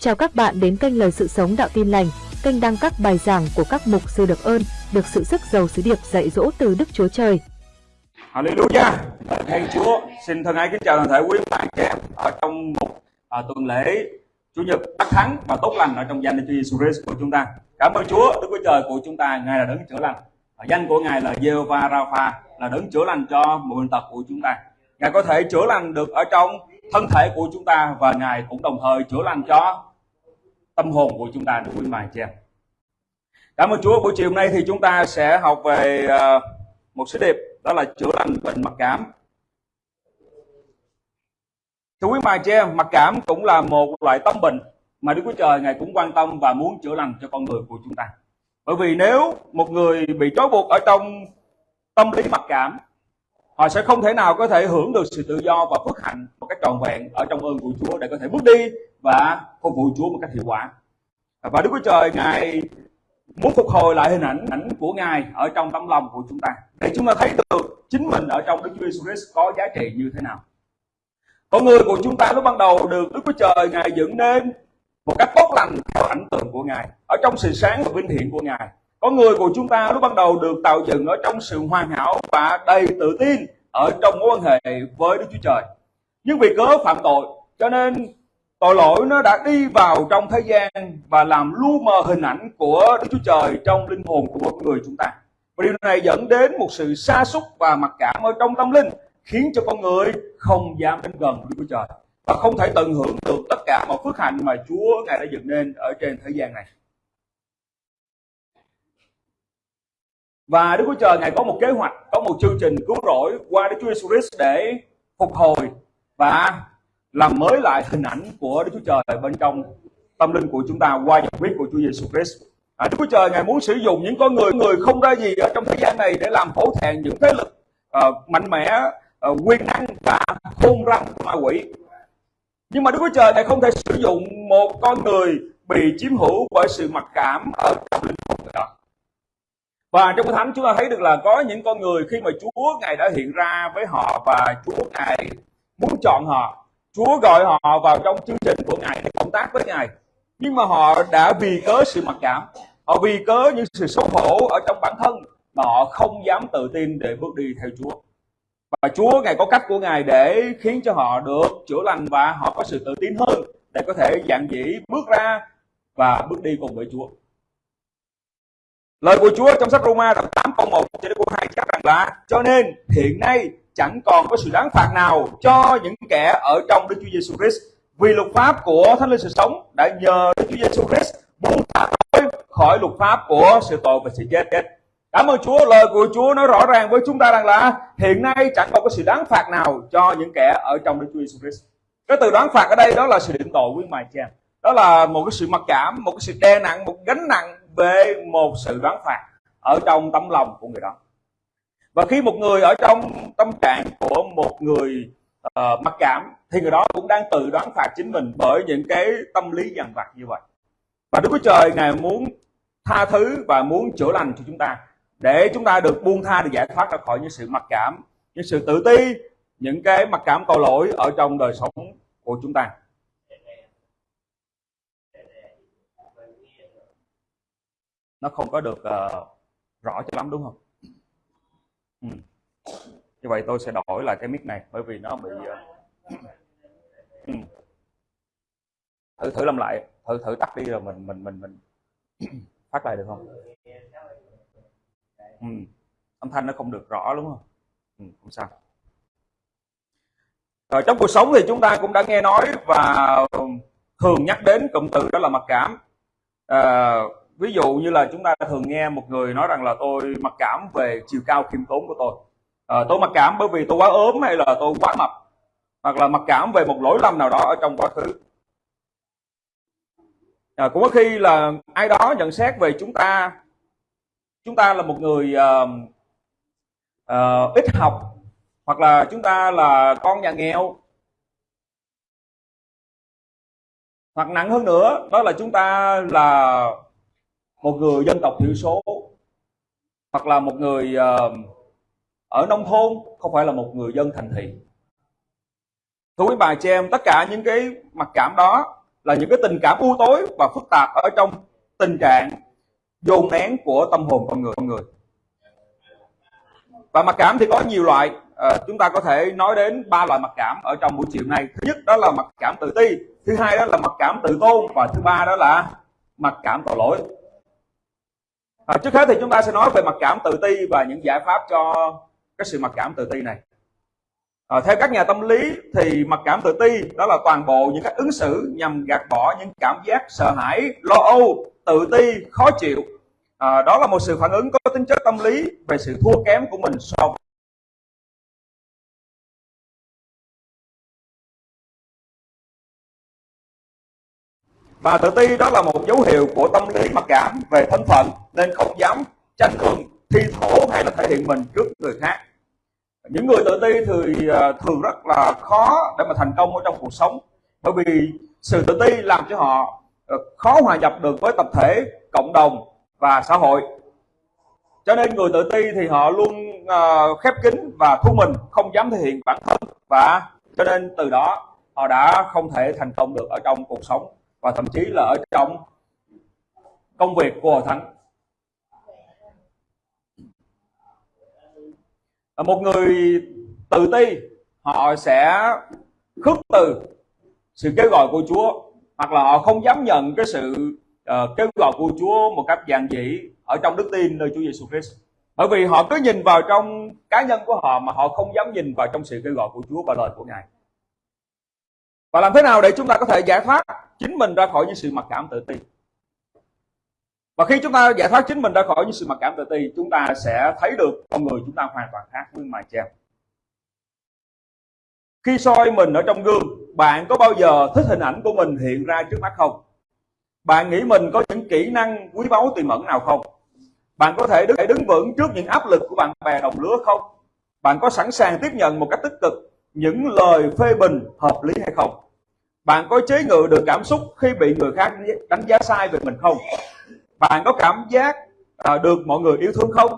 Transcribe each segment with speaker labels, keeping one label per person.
Speaker 1: Chào các bạn đến kênh Lời Sự Sống Đạo Tin Lành, kênh đăng các bài giảng của các mục sư được ơn, được sự sức giàu sứ điệp dạy dỗ từ Đức Chúa Trời.
Speaker 2: Hallelujah! Thầy Chúa xin thân ái kính chào toàn thể quý bạn trẻ ở trong một à, tuần lễ Chủ nhật đắc thắng và tốt lành ở trong danh Đức Chúa Jesus Christ của chúng ta. Cảm ơn Chúa, Đức Chúa Trời của chúng ta, Ngài là đấng chữa lành. Ở danh của Ngài là Jehovah Rapha, là đấng chữa lành cho mọi bệnh tật của chúng ta. Ngài có thể chữa lành được ở trong thân thể của chúng ta và Ngài cũng đồng thời chữa lành cho tâm hồn của chúng ta được quý mài che. Cảm ơn Chúa buổi chiều hôm nay thì chúng ta sẽ học về uh, một sứ điệp đó là chữa lành bệnh mặc cảm. Thưa quý mài che mặc cảm cũng là một loại tâm bệnh mà Đức Chúa Trời Ngài cũng quan tâm và muốn chữa lành cho con người của chúng ta. Bởi vì nếu một người bị trói buộc ở trong tâm lý mặc cảm họ sẽ không thể nào có thể hưởng được sự tự do và phước hạnh một cách trọn vẹn ở trong ơn của Chúa để có thể bước đi và phục vụ Chúa một cách hiệu quả. Và Đức Chúa Trời Ngài muốn phục hồi lại hình ảnh ảnh của Ngài ở trong tấm lòng của chúng ta để chúng ta thấy được chính mình ở trong Đức Chúa Jesus Christ có giá trị như thế nào. Con người của chúng ta lúc ban đầu được Đức Chúa Trời Ngài dựng nên một cách tốt lành theo ảnh tượng của Ngài ở trong sự sáng và vinh hiển của Ngài con người của chúng ta lúc ban đầu được tạo dựng ở trong sự hoàn hảo và đầy tự tin ở trong mối quan hệ với Đức Chúa Trời. Nhưng vì cớ phạm tội, cho nên tội lỗi nó đã đi vào trong thế gian và làm lu mờ hình ảnh của Đức Chúa Trời trong linh hồn của mỗi người chúng ta. Và điều này dẫn đến một sự sa sút và mặc cảm ở trong tâm linh, khiến cho con người không dám đến gần Đức Chúa Trời và không thể tận hưởng được tất cả mọi phước hạnh mà Chúa Ngài đã dựng nên ở trên thế gian này. Và Đức Chúa Trời Ngài có một kế hoạch, có một chương trình cứu rỗi qua Đức Chúa Jesus Christ để phục hồi và làm mới lại hình ảnh của Đức Chúa Trời bên trong tâm linh của chúng ta qua giải huyết của Chúa Giêsu Christ. À, Đức Chúa Trời Ngài muốn sử dụng những con người người không ra gì ở trong thế gian này để làm hổ thẹn những thế lực uh, mạnh mẽ, uh, quyền năng và khôn răng ma quỷ. Nhưng mà Đức Chúa Trời Ngài không thể sử dụng một con người bị chiếm hữu bởi sự mặc cảm ở trong linh hồn người đó. Và trong cái thánh chúng ta thấy được là có những con người khi mà Chúa Ngài đã hiện ra với họ và Chúa Ngài muốn chọn họ. Chúa gọi họ vào trong chương trình của Ngài để công tác với Ngài. Nhưng mà họ đã vì cớ sự mặc cảm, họ vì cớ những sự xấu hổ ở trong bản thân mà họ không dám tự tin để bước đi theo Chúa. Và Chúa Ngài có cách của Ngài để khiến cho họ được chữa lành và họ có sự tự tin hơn để có thể dạng dĩ bước ra và bước đi cùng với Chúa. Lời của Chúa trong sách Roma đoạn 8 câu 1 cho đến câu 2 chắc rằng là cho nên hiện nay chẳng còn có sự đáng phạt nào cho những kẻ ở trong Đức Chúa Giêsu Christ vì luật pháp của Thánh Linh sự sống đã nhờ Đức Chúa Giêsu Christ buông tha tôi khỏi luật pháp của sự tội và sự chết. Cảm ơn Chúa, lời của Chúa nói rõ ràng với chúng ta rằng là hiện nay chẳng còn có sự đáng phạt nào cho những kẻ ở trong Đức Chúa Giêsu Christ. Cái từ đáng phạt ở đây đó là sự định tội quý mài cha. Đó là một cái sự mặc cảm, một cái sự đe nặng, một gánh nặng về một sự đoán phạt ở trong tấm lòng của người đó và khi một người ở trong tâm trạng của một người uh, mặc cảm thì người đó cũng đang tự đoán phạt chính mình bởi những cái tâm lý dằn vặt như vậy. Và Đức Chúa Trời Ngài muốn tha thứ và muốn chữa lành cho chúng ta để chúng ta được buông tha được giải thoát ra khỏi những sự mặc cảm những sự tự ti những cái mặc cảm tội lỗi ở trong đời sống của chúng ta. Nó không có được uh, rõ cho lắm đúng không? Ừ. như vậy tôi sẽ đổi lại cái mic này bởi vì nó bị ờ, ừ. thử thử làm lại thử thử tắt đi rồi mình mình mình mình phát lại được không ừ. âm thanh nó không được rõ đúng không ừ, không sao ở trong cuộc sống thì chúng ta cũng đã nghe nói và thường nhắc đến cụm từ đó là mặc cảm à, ví dụ như là chúng ta thường nghe một người nói rằng là tôi mặc cảm về chiều cao khiêm tốn của tôi. À, tôi mặc cảm bởi vì tôi quá ốm hay là tôi quá mập hoặc là mặc cảm về một lỗi lầm nào đó ở trong quá khứ. À, cũng có khi là ai đó nhận xét về chúng ta chúng ta là một người uh, uh, ít học hoặc là chúng ta là con nhà nghèo. Hoặc nặng hơn nữa đó là chúng ta là một người dân tộc thiểu số hoặc là một người ờ, ở nông thôn không phải là một người dân thành thị. Thưa quý bà chị em tất cả những cái mặc cảm đó là những cái tình cảm u tối và phức tạp ở trong tình trạng dồn nén của tâm hồn con người con người. Và mặc cảm thì có nhiều loại à, chúng ta có thể nói đến ba loại mặc cảm ở trong buổi chiều nay. Thứ nhất đó là mặc cảm tự ti thứ hai đó là mặc cảm tự tôn và thứ ba đó là mặc cảm tội lỗi à, trước hết thì chúng ta sẽ nói về mặc cảm tự ti và những giải pháp cho cái sự mặc cảm tự ti này. À, theo các nhà tâm lý thì mặc cảm tự ti đó là toàn bộ những cách ứng xử nhằm gạt bỏ những cảm giác sợ hãi lo âu tự ti khó chịu. À, đó là một sự phản ứng có tính chất tâm lý về sự thua kém của mình so và tự ti đó là một dấu hiệu của tâm lý mặc cảm về thân phận, nên không dám tranh luận thi thổ hay là thể hiện mình trước người khác. Những người tự ti thì à, thường rất là khó để mà thành công ở trong cuộc sống, bởi vì sự tự ti làm cho họ ờ, khó hòa nhập được với tập thể, cộng đồng và xã hội. Cho nên người tự ti thì họ luôn à, khép kín và thu mình, không dám thể hiện bản thân và cho nên từ đó họ đã không thể thành công được ở trong cuộc sống và thậm chí là ở trong công việc của hội thánh một người tự ti họ sẽ khước từ sự kêu gọi của Chúa hoặc là họ không dám nhận cái sự uh, kêu gọi của Chúa một cách giản dị ở trong đức tin nơi Chúa Giêsu Christ. Bởi vì họ cứ nhìn vào trong cá nhân của họ mà họ không dám nhìn vào trong sự kêu gọi của Chúa và lời của Ngài. Và làm thế nào để chúng ta có thể giải thoát chính mình ra khỏi những sự mặc cảm tự ti? Và khi chúng ta giải thoát chính mình ra khỏi những sự mặc cảm tự ti, chúng ta sẽ thấy được con người chúng ta hoàn toàn khác với mài treo. Khi soi mình ở trong gương, bạn có bao giờ thích hình ảnh của mình hiện ra trước mắt không? Bạn nghĩ mình có những kỹ năng quý báu tiềm ẩn nào không? Bạn có thể đứng, đứng vững trước những áp lực của bạn bè đồng lứa không? Bạn có sẵn sàng tiếp nhận một cách tích cực những lời phê bình hợp lý hay không? Bạn có chế ngự được cảm xúc khi bị người khác đánh giá sai về mình không? Bạn có cảm giác à, được mọi người yêu thương không?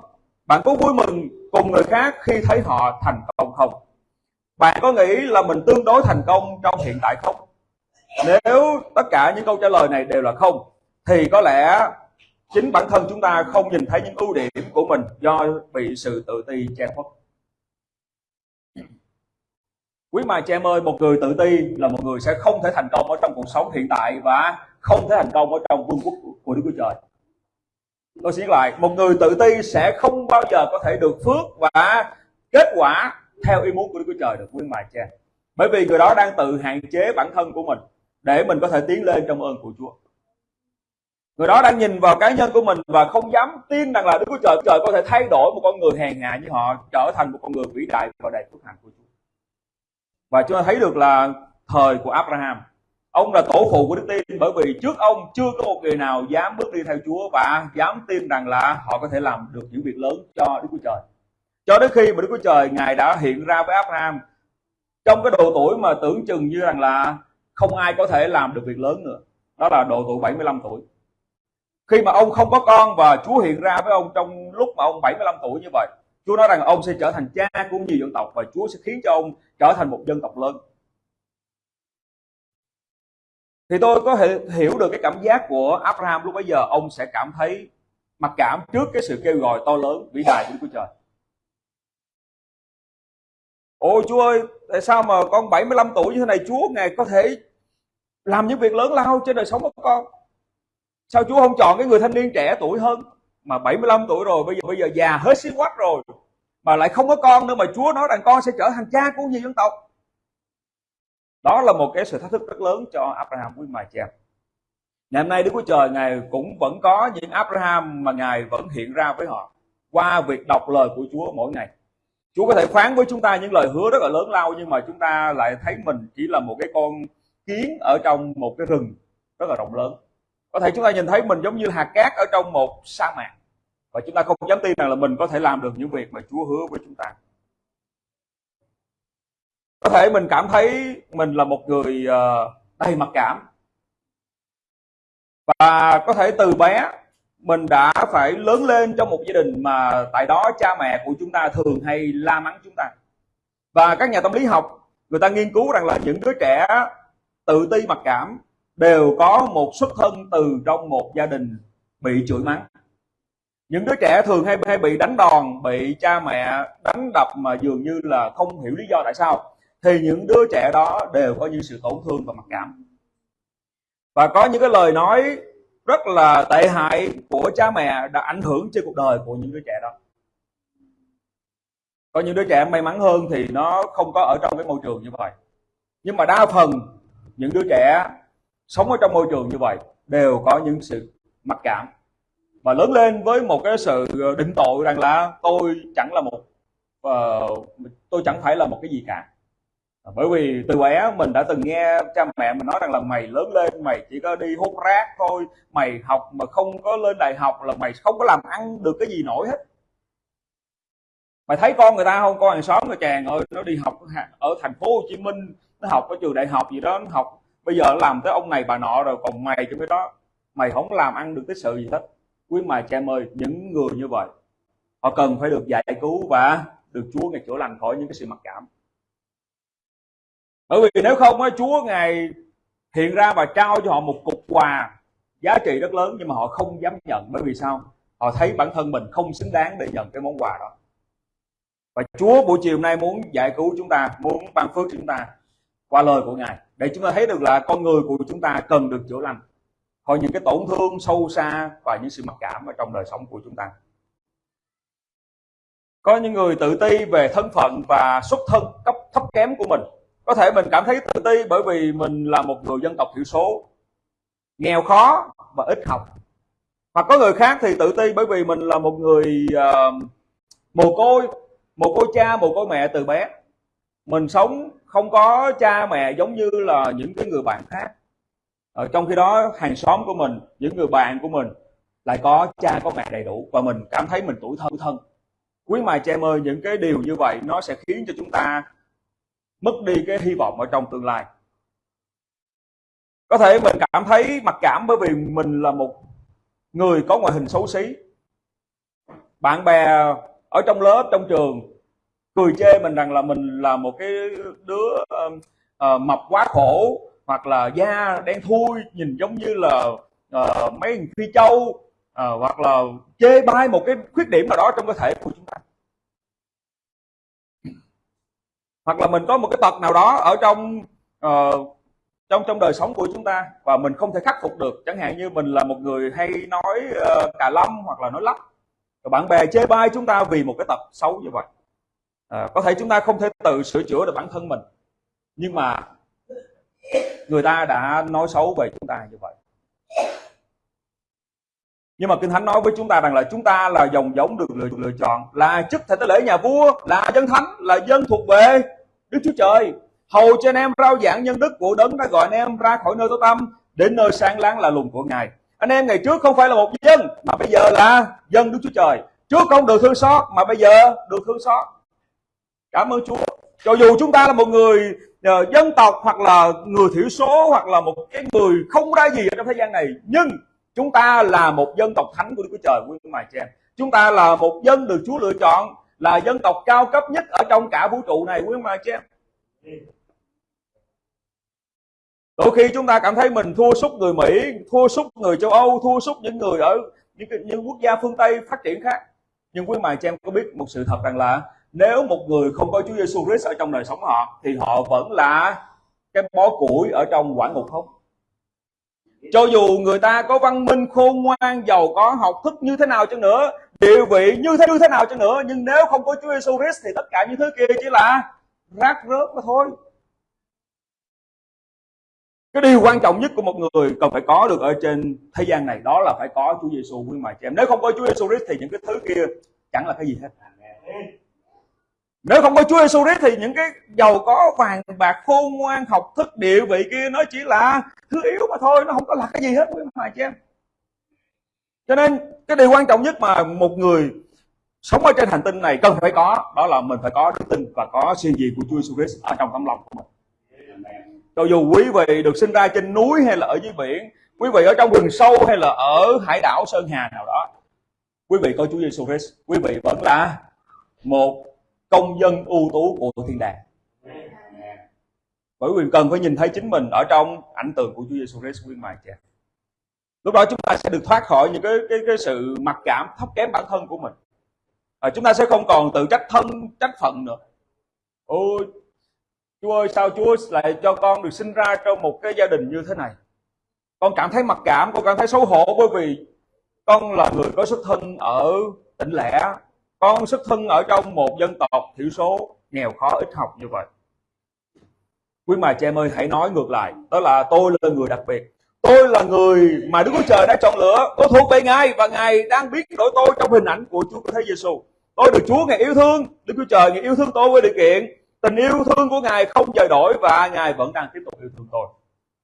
Speaker 2: Bạn có vui mừng cùng người khác khi thấy họ thành công không? Bạn có nghĩ là mình tương đối thành công trong hiện tại không? Nếu tất cả những câu trả lời này đều là không, thì có lẽ chính bản thân chúng ta không nhìn thấy những ưu điểm của mình do bị sự tự ti che khuất. Quý mà chị em ơi, một người tự ti là một người sẽ không thể thành công ở trong cuộc sống hiện tại và không thể thành công ở trong vương quốc của Đức Chúa Trời. Tôi xin lại, một người tự ti sẽ không bao giờ có thể được phước và kết quả theo ý muốn của Đức Chúa Trời được quý mà cha. Bởi vì người đó đang tự hạn chế bản thân của mình để mình có thể tiến lên trong ơn của Chúa. Người đó đang nhìn vào cá nhân của mình và không dám tin rằng là Đức Chúa Trời trời có thể thay đổi một con người hèn hạ như họ trở thành một con người vĩ đại và đầy phước hạnh của Chúa. Và chúng ta thấy được là thời của Abraham, ông là tổ phụ của đức tin bởi vì trước ông chưa có một người nào dám bước đi theo Chúa và dám tin rằng là họ có thể làm được những việc lớn cho Đức Chúa Trời. Cho đến khi mà Đức Chúa Trời Ngài đã hiện ra với Abraham trong cái độ tuổi mà tưởng chừng như rằng là không ai có thể làm được việc lớn nữa. Đó là độ tuổi 75 tuổi. Khi mà ông không có con và Chúa hiện ra với ông trong lúc mà ông 75 tuổi như vậy, Chúa nói rằng ông sẽ trở thành cha của nhiều dân tộc và Chúa sẽ khiến cho ông trở thành một dân tộc lớn. Thì tôi có thể hiểu được cái cảm giác của Abraham lúc bấy giờ ông sẽ cảm thấy mặc cảm trước cái sự kêu gọi to lớn vĩ đại của Chúa Trời. Ôi Chúa ơi, tại sao mà con 75 tuổi như thế này Chúa Ngài có thể làm những việc lớn lao trên đời sống của con? Sao Chúa không chọn cái người thanh niên trẻ tuổi hơn mà 75 tuổi rồi bây giờ bây giờ già hết xí quách rồi mà lại không có con nữa mà Chúa nói rằng con sẽ trở thành cha của nhiều dân tộc. Đó là một cái sự thách thức rất lớn cho Abraham quý mài cha. Ngày hôm nay Đức Chúa Trời Ngài cũng vẫn có những Abraham mà Ngài vẫn hiện ra với họ qua việc đọc lời của Chúa mỗi ngày. Chúa có thể phán với chúng ta những lời hứa rất là lớn lao nhưng mà chúng ta lại thấy mình chỉ là một cái con kiến ở trong một cái rừng rất là rộng lớn. Có thể chúng ta nhìn thấy mình giống như hạt cát ở trong một sa mạc và chúng ta không dám tin rằng là mình có thể làm được những việc mà Chúa hứa với chúng ta. Có thể mình cảm thấy mình là một người ờ, đầy mặc cảm. Và có thể từ bé mình đã phải lớn lên trong một gia đình mà tại đó cha mẹ của chúng ta thường hay la mắng chúng ta. Và các nhà tâm lý học, người ta nghiên cứu rằng là những đứa trẻ tự ti mặc cảm đều có một xuất thân từ trong một gia đình bị chửi mắng những đứa trẻ thường hay hay bị đánh đòn, bị cha mẹ đánh đập mà dường như là không hiểu lý do tại sao. Thì những đứa trẻ đó đều có những sự tổn thương và mặc cảm. Và có những cái lời nói rất là tệ hại của cha mẹ đã ảnh hưởng trên cuộc đời của những đứa trẻ đó. Có những đứa trẻ may mắn hơn thì nó không có ở trong cái môi trường như vậy. Nhưng mà đa phần, những đứa trẻ sống ở trong môi trường như vậy đều có những sự mặc cảm và lớn lên với một cái sự ờ, định tội rằng là tôi chẳng là một uh, tôi chẳng phải là một cái gì cả. Ờ, bởi vì từ bé mình đã từng nghe cha mẹ mình nói rằng là mày lớn lên mày chỉ có đi hút rác thôi mày học mà không có lên đại học là mày không có làm ăn được cái gì nổi hết. Mày thấy con người ta không? Con hàng xóm người chàng ơi nó đi học ở thành phố Hồ Chí Minh nó học ở trường đại học gì đó nó học bây giờ nó làm tới ông này bà nọ rồi còn mày cho cái đó mày không làm ăn được cái sự gì hết quý mài cha em ơi, những người như vậy, họ cần phải được giải cứu và được Chúa ngày chữa lành khỏi những cái sự mặc cảm. Bởi vì nếu không á, Chúa ngài hiện ra và trao cho họ một cục quà giá trị rất lớn nhưng mà họ không dám nhận. Bởi vì sao? Họ thấy bản thân mình không xứng đáng để nhận cái món quà đó. Và Chúa buổi chiều nay muốn giải cứu chúng ta, muốn ban phước chúng ta qua lời của Ngài, để chúng ta thấy được là con người của chúng ta cần được chữa lành hoặc những cái tổn thương sâu xa và những sự mặc cảm ở trong đời sống của chúng ta. Có những người tự ti về thân phận và xuất thân cấp thấp kém của mình. Có thể mình cảm thấy tự ti bởi vì mình là một người dân tộc thiểu số nghèo khó và ít học. Hoặc có người khác thì tự ti bởi vì mình là một người uh, mồ côi mồ côi cha mồ côi mẹ từ bé. Mình sống không có cha mẹ giống như là những cái người bạn khác ở trong khi đó hàng xóm của mình những người bạn của mình lại có cha có mẹ đầy đủ và mình cảm thấy mình tuổi thân thân. Quý mài cha em ơi những cái điều như vậy nó sẽ khiến cho chúng ta mất đi cái hy vọng ở trong tương lai. Có thể mình cảm thấy mặc cảm bởi vì mình là một người có ngoại hình xấu xí. Bạn bè ở trong lớp trong trường cười chê mình rằng là mình là một cái đứa uh, uh, mập quá khổ hoặc là da đen thui nhìn giống như là uh, mấy phi châu uh, hoặc là chê bai một cái khuyết điểm nào đó trong cơ thể của chúng ta. Hoặc là mình có một cái tật nào đó ở trong uh, trong trong đời sống của chúng ta và mình không thể khắc phục được. Chẳng hạn như mình là một người hay nói uh, cà lâm hoặc là nói lắp và bạn bè chê bai chúng ta vì một cái tật xấu như vậy. À, có thể chúng ta không thể tự sửa chữa được bản thân mình. Nhưng mà người ta đã nói xấu về chúng ta như vậy. Nhưng mà kinh thánh nói với chúng ta rằng là chúng ta là dòng giống được lựa, lựa chọn là chức thể tế lễ nhà vua là dân thánh là dân thuộc về đức chúa trời. Hầu cho anh em rao giảng nhân đức của đấng đã gọi anh em ra khỏi nơi tối tăm đến nơi sáng láng là lùng của ngài. Anh em ngày trước không phải là một dân mà bây giờ là dân đức chúa trời. Trước không được thương xót mà bây giờ được thương xót. Cảm ơn chúa. Cho dù chúng ta là một người uh, dân tộc hoặc là người thiểu số hoặc là một cái người không ra gì ở trong thế gian này. Nhưng chúng ta là một dân tộc thánh của Đức Chúa Trời quý mài chị em. Chúng ta là một dân được Chúa lựa chọn là dân tộc cao cấp nhất ở trong cả vũ trụ này quý mài chị em. Đôi khi chúng ta cảm thấy mình thua sút người Mỹ thua sút người châu Âu thua sút những người ở những, những quốc gia phương Tây phát triển khác. Nhưng quý mài chị em có biết một sự thật rằng là nếu một người không có Chúa Giêsu Christ ở trong đời sống họ, thì họ vẫn là cái bó củi ở trong quả ngục không? Cho dù người ta có văn minh khôn ngoan, giàu có, học thức như thế nào chăng nữa, địa vị như thế như thế nào chăng nữa, nhưng nếu không có Chúa Giêsu Christ thì tất cả những thứ kia chỉ là rác rớt mà thôi. Cái điều quan trọng nhất của một người cần phải có được ở trên thế gian này, đó là phải có Chúa Giêsu quý mà chị em. Nếu không có Chúa Giêsu Christ thì những cái thứ kia chẳng là cái gì hết nếu không có Chúa Giêsu đấy thì những cái giàu có vàng bạc khôn ngoan học thức địa vị kia nó chỉ là thứ yếu mà thôi, nó không có là cái gì hết, quý mà chị em. Cho nên, cái điều quan trọng nhất mà một người sống ở trên hành tinh này cần phải có, đó là mình phải có đức tin và có siêng gì của Chúa Giêsu Christ ở trong tấm lòng của mình. Cho dù quý vị được sinh ra trên núi hay là ở dưới biển, quý vị ở trong rừng sâu hay là ở hải đảo, sơn hà nào đó, quý vị có Chúa Giêsu Christ quý vị vẫn là một công dân ưu tú của thiên đàng. Bởi vì cần phải nhìn thấy chính mình ở trong ảnh tượng của Chúa Giêsu Christ quý mài cha lúc đó chúng ta sẽ được thoát khỏi những cái cái cái sự mặc cảm thấp kém bản thân của mình. À, chúng ta sẽ không còn tự trách thân trách phận nữa. Ôi Chúa ơi sao Chúa lại cho con được sinh ra trong một cái gia đình như thế này? Con cảm thấy mặc cảm con cảm thấy xấu hổ bởi vì con là người có xuất thân ở tỉnh lẻ con xuất thân ở trong một dân tộc thiểu số, nghèo khó ít học như vậy. Quý mà chị em ơi, hãy nói ngược lại, đó là tôi là người đặc biệt. Tôi là người mà Đức Chúa Trời đã chọn lựa tôi thuộc về Ngài và Ngài đang biết đổi tôi trong hình ảnh của Chúa của Thế Giêsu tôi được Chúa Ngài yêu thương, Đức Chúa Trời Ngài yêu thương tôi với điều kiện tình yêu thương của Ngài không dời đổi và Ngài vẫn đang tiếp tục yêu thương tôi.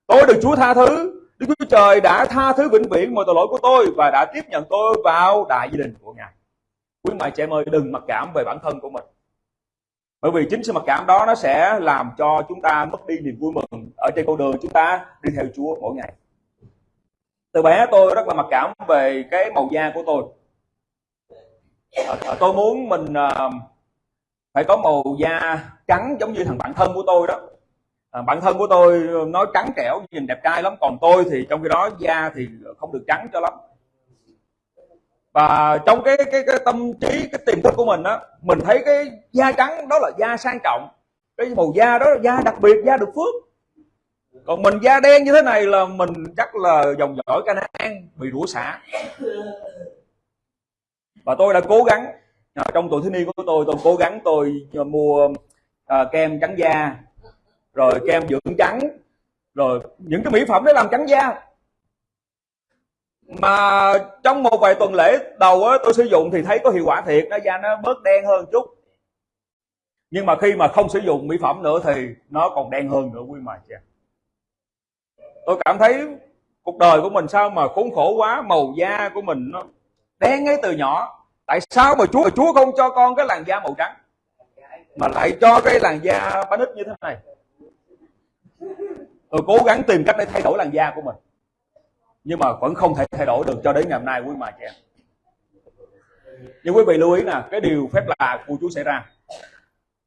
Speaker 2: Tôi được Chúa tha thứ, Đức Chúa Trời đã tha thứ vĩnh viễn mọi tội lỗi của tôi và đã tiếp nhận tôi vào đại gia đình của Ngài quý mại trẻ em ơi đừng mặc cảm về bản thân của mình. Bởi vì chính sự mặc cảm đó nó sẽ làm cho chúng ta mất đi niềm vui mừng ở trên con đường chúng ta đi theo Chúa mỗi ngày. Từ bé tôi rất là mặc cảm về cái màu da của tôi. Ờ, ờ, tôi muốn mình à, phải có màu da trắng giống như thằng bạn thân của tôi đó. À, bạn thân của tôi nói trắng trẻo nhìn đẹp trai lắm còn tôi thì trong khi đó da thì không được trắng cho lắm và trong cái cái cái tâm trí cái tiềm thức của mình á mình thấy cái da trắng đó là da sang trọng. Cái màu da đó là da đặc biệt da được phước. Còn mình da đen như thế này là mình chắc là dòng dõi Canaan bị rủa xả. Và tôi đã cố gắng à, trong tuổi thiếu niên của tôi tôi cố gắng tôi mua à, kem trắng da rồi kem dưỡng trắng rồi những cái mỹ phẩm để làm trắng da mà trong một vài tuần lễ đầu á, tôi sử dụng thì thấy có hiệu quả thiệt nó da nó bớt đen hơn chút. Nhưng mà khi mà không sử dụng mỹ phẩm nữa thì nó còn đen hơn nữa quý mà chị tôi cảm thấy cuộc đời của mình sao mà khốn khổ quá màu da của mình nó đen ngay từ nhỏ. Tại sao mà chúa chúa không cho con cái làn da màu trắng mà lại cho cái làn da bánh ít như thế này? Tôi cố gắng tìm cách để thay đổi làn da của mình nhưng mà vẫn không thể thay đổi được cho đến ngày hôm nay, quý mà chị em. Nhưng quý vị lưu ý nè, cái điều phép lạ của Chúa xảy ra.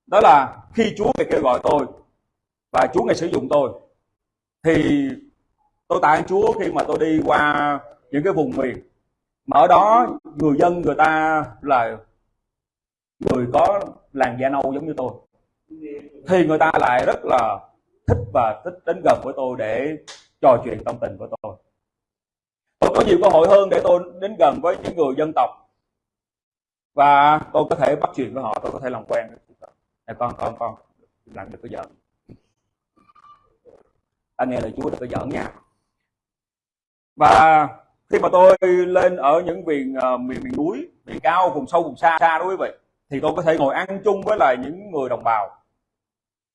Speaker 2: Đó là khi Chúa ngài kêu gọi tôi và Chúa ngài sử dụng tôi, thì tôi tạ ơn Chúa khi mà tôi đi qua những cái vùng miền. Mà ở đó người dân người ta là người có làn da nâu giống như tôi. Thì người ta lại rất là thích và thích đến gần với tôi để trò chuyện tâm tình với tôi có nhiều cơ hội hơn để tôi đến gần với những người dân tộc. Và tôi có thể bắt chuyện với họ tôi có thể làm quen này con con con làm được cái giỡn anh nghe lời Chúa được có giỡn nha. Và khi mà tôi lên ở những miền uh, miền miền núi miền cao vùng sâu vùng xa xa đó quý vị thì tôi có thể ngồi ăn chung với lại những người đồng bào.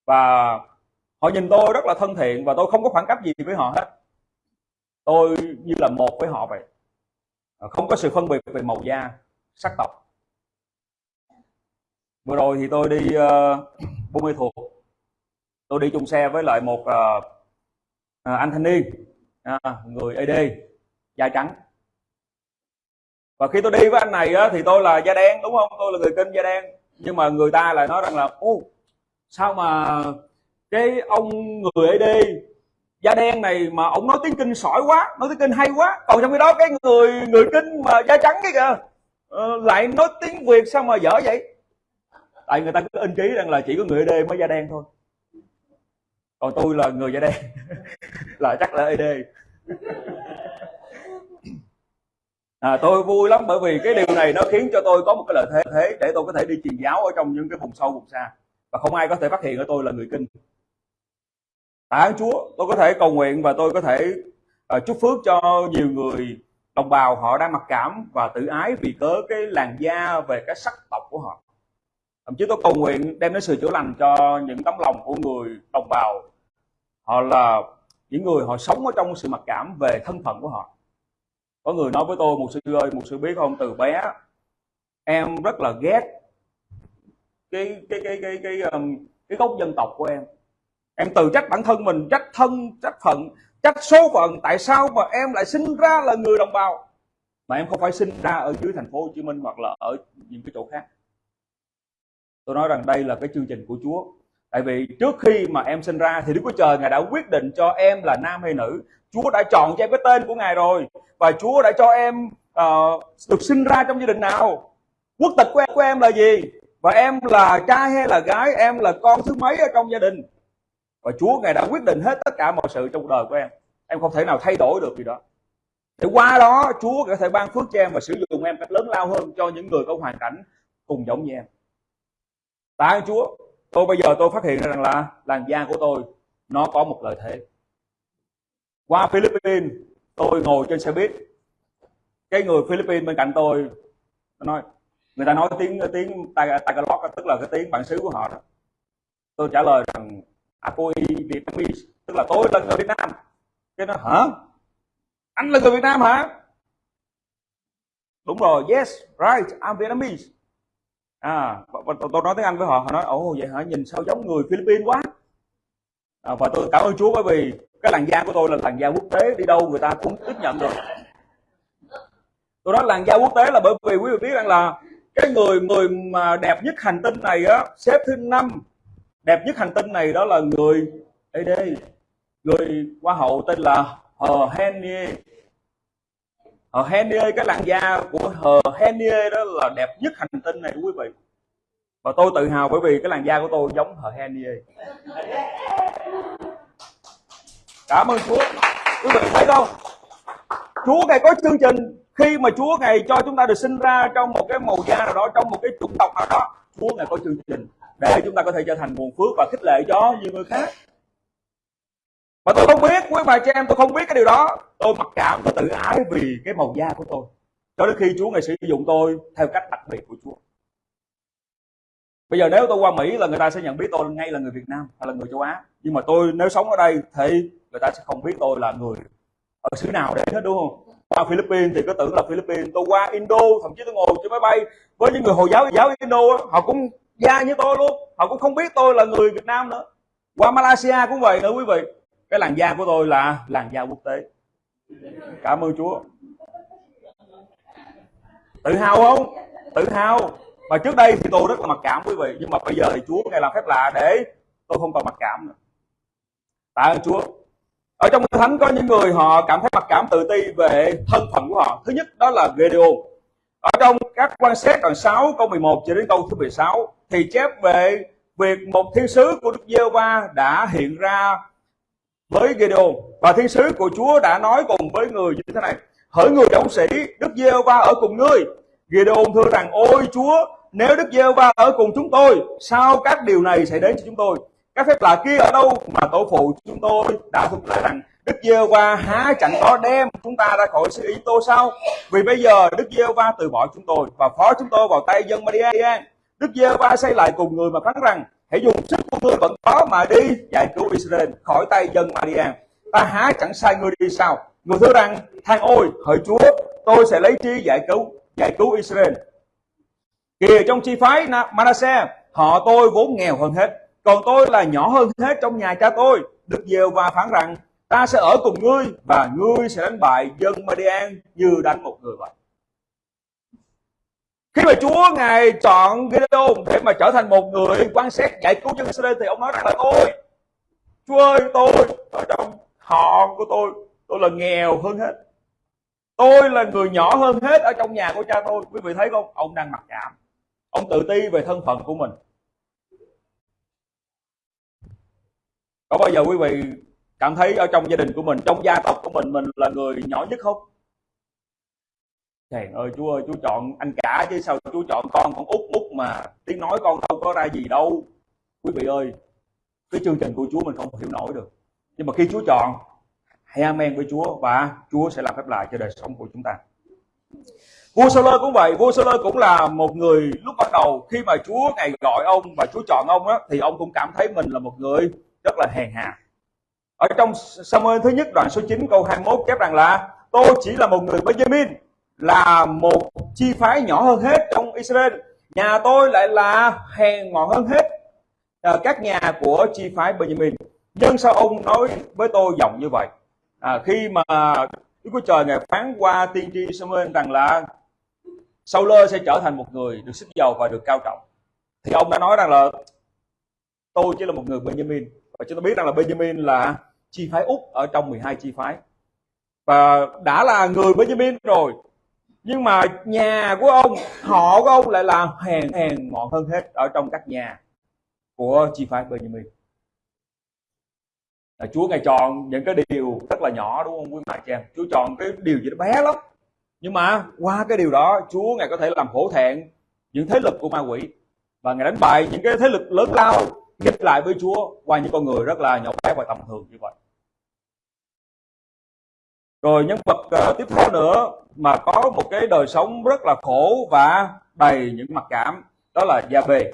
Speaker 2: Và họ nhìn tôi rất là thân thiện và tôi không có khoảng cách gì với họ hết tôi như là một với họ vậy. Ờ, không có sự phân biệt về màu da sắc tộc. Vừa rồi thì tôi đi ờ, uh, buôn mê thuộc tôi đi chung xe với lại một uh, anh thanh niên uh, người AD da trắng. Và khi tôi đi với anh này á, thì tôi là da đen đúng không? Tôi là người kinh da đen. Nhưng mà người ta lại nói rằng là ô sao mà cái ông người AD da đen này mà ông nói tiếng kinh sỏi quá nói tiếng kinh hay quá. Còn trong khi đó cái người người kinh mà da trắng cái kìa uh, lại nói tiếng việt sao mà dở vậy? Tại người ta cứ in ký rằng là chỉ có người đê mới da đen thôi. Còn tôi là người da đen. Là chắc là AD à, tôi vui lắm bởi vì cái điều này nó khiến cho tôi có một cái lợi thế thế để tôi có thể đi truyền giáo ở trong những cái vùng sâu vùng xa. Và không ai có thể phát hiện ở tôi là người kinh tạ ơn Chúa tôi có thể cầu nguyện và tôi có thể uh, chúc phước cho nhiều người đồng bào họ đang mặc cảm và tự ái vì cớ cái làn da về cái sắc tộc của họ. Thậm chí tôi cầu nguyện đem đến sự chữa lành cho những tấm lòng của người đồng bào. Họ là những người họ sống ở trong sự mặc cảm về thân phận của họ. Có người nói với tôi một sư ơi một sư biết không? Từ bé em rất là ghét cái cái cái cái cái cái, cái gốc dân tộc của em em tự trách bản thân mình trách thân trách phận trách số phận tại sao mà em lại sinh ra là người đồng bào? Mà em không phải sinh ra ở dưới thành phố Hồ Chí Minh hoặc là ở những cái chỗ khác. Tôi nói rằng đây là cái chương trình của Chúa. Tại vì trước khi mà em sinh ra thì Đức Chúa Trời ngài đã quyết định cho em là nam hay nữ. Chúa đã chọn cho em cái tên của ngài rồi. Và Chúa đã cho em uh, được sinh ra trong gia đình nào? Quốc tịch của em, của em là gì? Và em là trai hay là gái? Em là con thứ mấy ở trong gia đình? Và Chúa ngài đã quyết định hết tất cả mọi sự trong đời của em. Em không thể nào thay đổi được gì đó. Để qua đó, Chúa có thể ban phước cho em và sử dụng em cách lớn lao hơn cho những người có hoàn cảnh cùng giống như em. Tạ ơn Chúa. Tôi bây giờ tôi phát hiện rằng là làn da của tôi, nó có một lợi thế. Qua Philippines, tôi ngồi trên xe buýt. Cái người Philippines bên cạnh tôi, nó nói, người ta nói tiếng tiếng Tagalog, tức là cái tiếng bản xứ của họ đó. Tôi trả lời rằng Apo Vietnamese tức là tôi là người Việt Nam. Cái nó hả? Anh là người Việt Nam hả? Đúng rồi yes right I'm Vietnamese. À tôi nói tiếng Anh với họ họ nói ồ vậy hả? Nhìn sao giống người Philippines quá. À, và tôi cảm ơn Chúa bởi vì cái làn da của tôi là làn da quốc tế đi đâu người ta cũng tiếp nhận được. Tôi nói làn da quốc tế là bởi vì quý vị biết rằng là cái người người mà đẹp nhất hành tinh này á xếp thứ năm đẹp nhất hành tinh này đó là người đây đây người hoa hậu tên là Hờ Henie Hờ Henie cái làn da của Hờ Henie đó là đẹp nhất hành tinh này, quý vị. Và tôi tự hào bởi vì cái làn da của tôi giống Hờ Henie cảm ơn Chúa. Quý vị thấy không? Chúa ngài có chương trình. Khi mà Chúa ngài cho chúng ta được sinh ra trong một cái màu da nào đó, trong một cái chủng tộc nào đó, Chúa ngài có chương trình để chúng ta có thể trở thành nguồn phước và khích lệ cho nhiều người khác. Mà tôi không biết, quý bà chị em, tôi không biết cái điều đó. Tôi mặc cảm và tự ái vì cái màu da của tôi. Cho đến khi Chúa ngài sử dụng tôi theo cách đặc biệt của Chúa. Bây giờ nếu tôi qua Mỹ là người ta sẽ nhận biết tôi ngay là người Việt Nam hay là người châu Á. Nhưng mà tôi nếu sống ở đây thì người ta sẽ không biết tôi là người ở xứ nào đấy hết, đúng không? Qua Philippines thì cứ tưởng là Philippines. Tôi qua Indo, thậm chí tôi ngồi trên máy bay với những người hồi giáo giáo Indo họ cũng da như tôi luôn. Họ cũng không biết tôi là người Việt Nam nữa. Qua Malaysia cũng vậy nữa quý vị. Cái làn da của tôi là làn da quốc tế. Cảm ơn Chúa. Tự hào không? Tự hào. Mà trước đây thì tôi rất là mặc cảm quý vị. Nhưng mà bây giờ thì Chúa ngày làm phép lạ để tôi không còn mặc cảm nữa. Tạ ơn Chúa. Ở trong thánh có những người họ cảm thấy mặc cảm tự ti về thân phận của họ. Thứ nhất, đó là Gideon ở trong các quan sát đoạn 6 câu 11 cho đến câu thứ 16 thì chép về việc một thiên sứ của Đức giê va đã hiện ra với Gideon và thiên sứ của Chúa đã nói cùng với người như thế này. Hỡi người dũng sĩ, Đức giê va ở cùng ngươi. Gideon thưa rằng, ôi Chúa, nếu Đức giê va ở cùng chúng tôi, sao các điều này sẽ đến cho chúng tôi? Các phép lạ kia ở đâu mà tổ phụ chúng tôi đã thuật lại rằng Đức giê va há chẳng có đem chúng ta ra khỏi sự ý tô sao? Vì bây giờ Đức giê va từ bỏ chúng tôi và phó chúng tôi vào tay dân Madian Đức giê va xây lại cùng người mà phán rằng, hãy dùng sức của ngươi vẫn có mà đi, giải cứu Israel khỏi tay dân Madian ta há chẳng sai ngươi đi sao? Người thưa rằng, than ôi, hỡi Chúa, tôi sẽ lấy chi giải cứu giải cứu Israel. Kìa trong chi phái Manasseh, họ tôi vốn nghèo hơn hết, còn tôi là nhỏ hơn hết trong nhà cha tôi. Đức giê va phán rằng ta sẽ ở cùng ngươi và ngươi sẽ đánh bại dân Madian như đánh một người vậy. Khi mà Chúa ngài chọn Gideon để mà trở thành một người quan sát giải cứu dân Israel thì ông nói rằng là tôi, Chúa ơi, tôi, ở trong họ của tôi tôi là nghèo hơn hết. Tôi là người nhỏ hơn hết ở trong nhà của cha tôi. Quý vị thấy không? Ông đang mặc cảm. Ông tự ti về thân phận của mình. Có bao giờ quý vị cảm thấy ở trong gia đình của mình, trong gia tộc của mình mình là người nhỏ nhất không? Trời ơi, Chúa ơi, Chúa chọn anh cả chứ sao Chúa chọn con con út út mà tiếng nói con đâu có ra gì đâu. Quý vị ơi, cái chương trình của Chúa mình không hiểu nổi được. Nhưng mà khi Chúa chọn, hãy amen với Chúa và Chúa sẽ làm phép lạ cho đời sống của chúng ta. Vua Sơ cũng vậy, vua Sơ cũng là một người lúc bắt đầu, khi mà Chúa ngày gọi ông và Chúa chọn ông á, thì ông cũng cảm thấy mình là một người rất là hèn hạ ở trong Samuel thứ nhất đoạn số 9 câu 21 chép rằng là tôi chỉ là một người Benjamin là một chi phái nhỏ hơn hết trong Israel. Nhà tôi lại là hèn mọn hơn hết à, các nhà của chi phái Benjamin. Nhưng sao ông nói với tôi giọng như vậy? À, khi mà Đức Chúa Trời ngài phán qua tiên tri Samuel rằng là Saul sẽ trở thành một người được xích dầu và được cao trọng. Thì ông đã nói rằng là tôi chỉ là một người Benjamin. Và chúng ta biết rằng là Benjamin là chi phái úc ở trong 12 chi phái. Và đã là người Benjamin rồi, nhưng mà nhà của ông, họ của ông lại là hèn hèn mọn hơn hết ở trong các nhà của chi phái Benjamin. Là Chúa ngài chọn những cái điều rất là nhỏ, đúng không quý bà chị em? Chúa chọn cái điều gì đó bé lắm. Nhưng mà qua cái điều đó, Chúa ngài có thể làm hổ thẹn những thế lực của ma quỷ. Và ngài đánh bại những cái thế lực lớn lao, nghịch lại với Chúa qua những con người rất là nhỏ bé và tầm thường như vậy rồi nhân vật uh, tiếp theo nữa mà có một cái đời sống rất là khổ và đầy những mặc cảm đó là Gia Bê.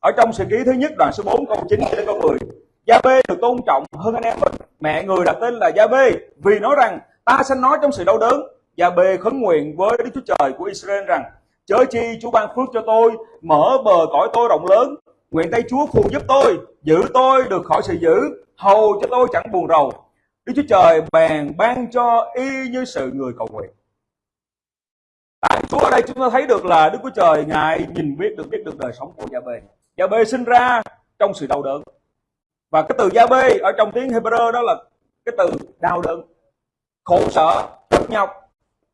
Speaker 2: Ở trong sự ký thứ nhất đoạn số 4 câu 9 đến câu 10 Gia Bê được tôn trọng hơn anh em mình. Mẹ người đặt tên là Gia Bê vì nói rằng ta sẽ nói trong sự đau đớn. Gia Bê khấn nguyện với Đức Chúa Trời của Israel rằng chớ chi Chúa ban phước cho tôi mở bờ cõi tôi rộng lớn. Nguyện tay Chúa phù giúp tôi giữ tôi được khỏi sự giữ hầu cho tôi chẳng buồn rầu. Đức Chúa Trời bèn ban cho y như sự người cầu nguyện. Tại Chúa ở đây chúng ta thấy được là Đức Chúa Trời Ngài nhìn biết được biết được đời sống của Gia Bê. Gia Bê sinh ra trong sự đau đớn. Và cái từ Gia Bê ở trong tiếng Hebrew đó là cái từ đau đớn, khổ sở, cực nhọc,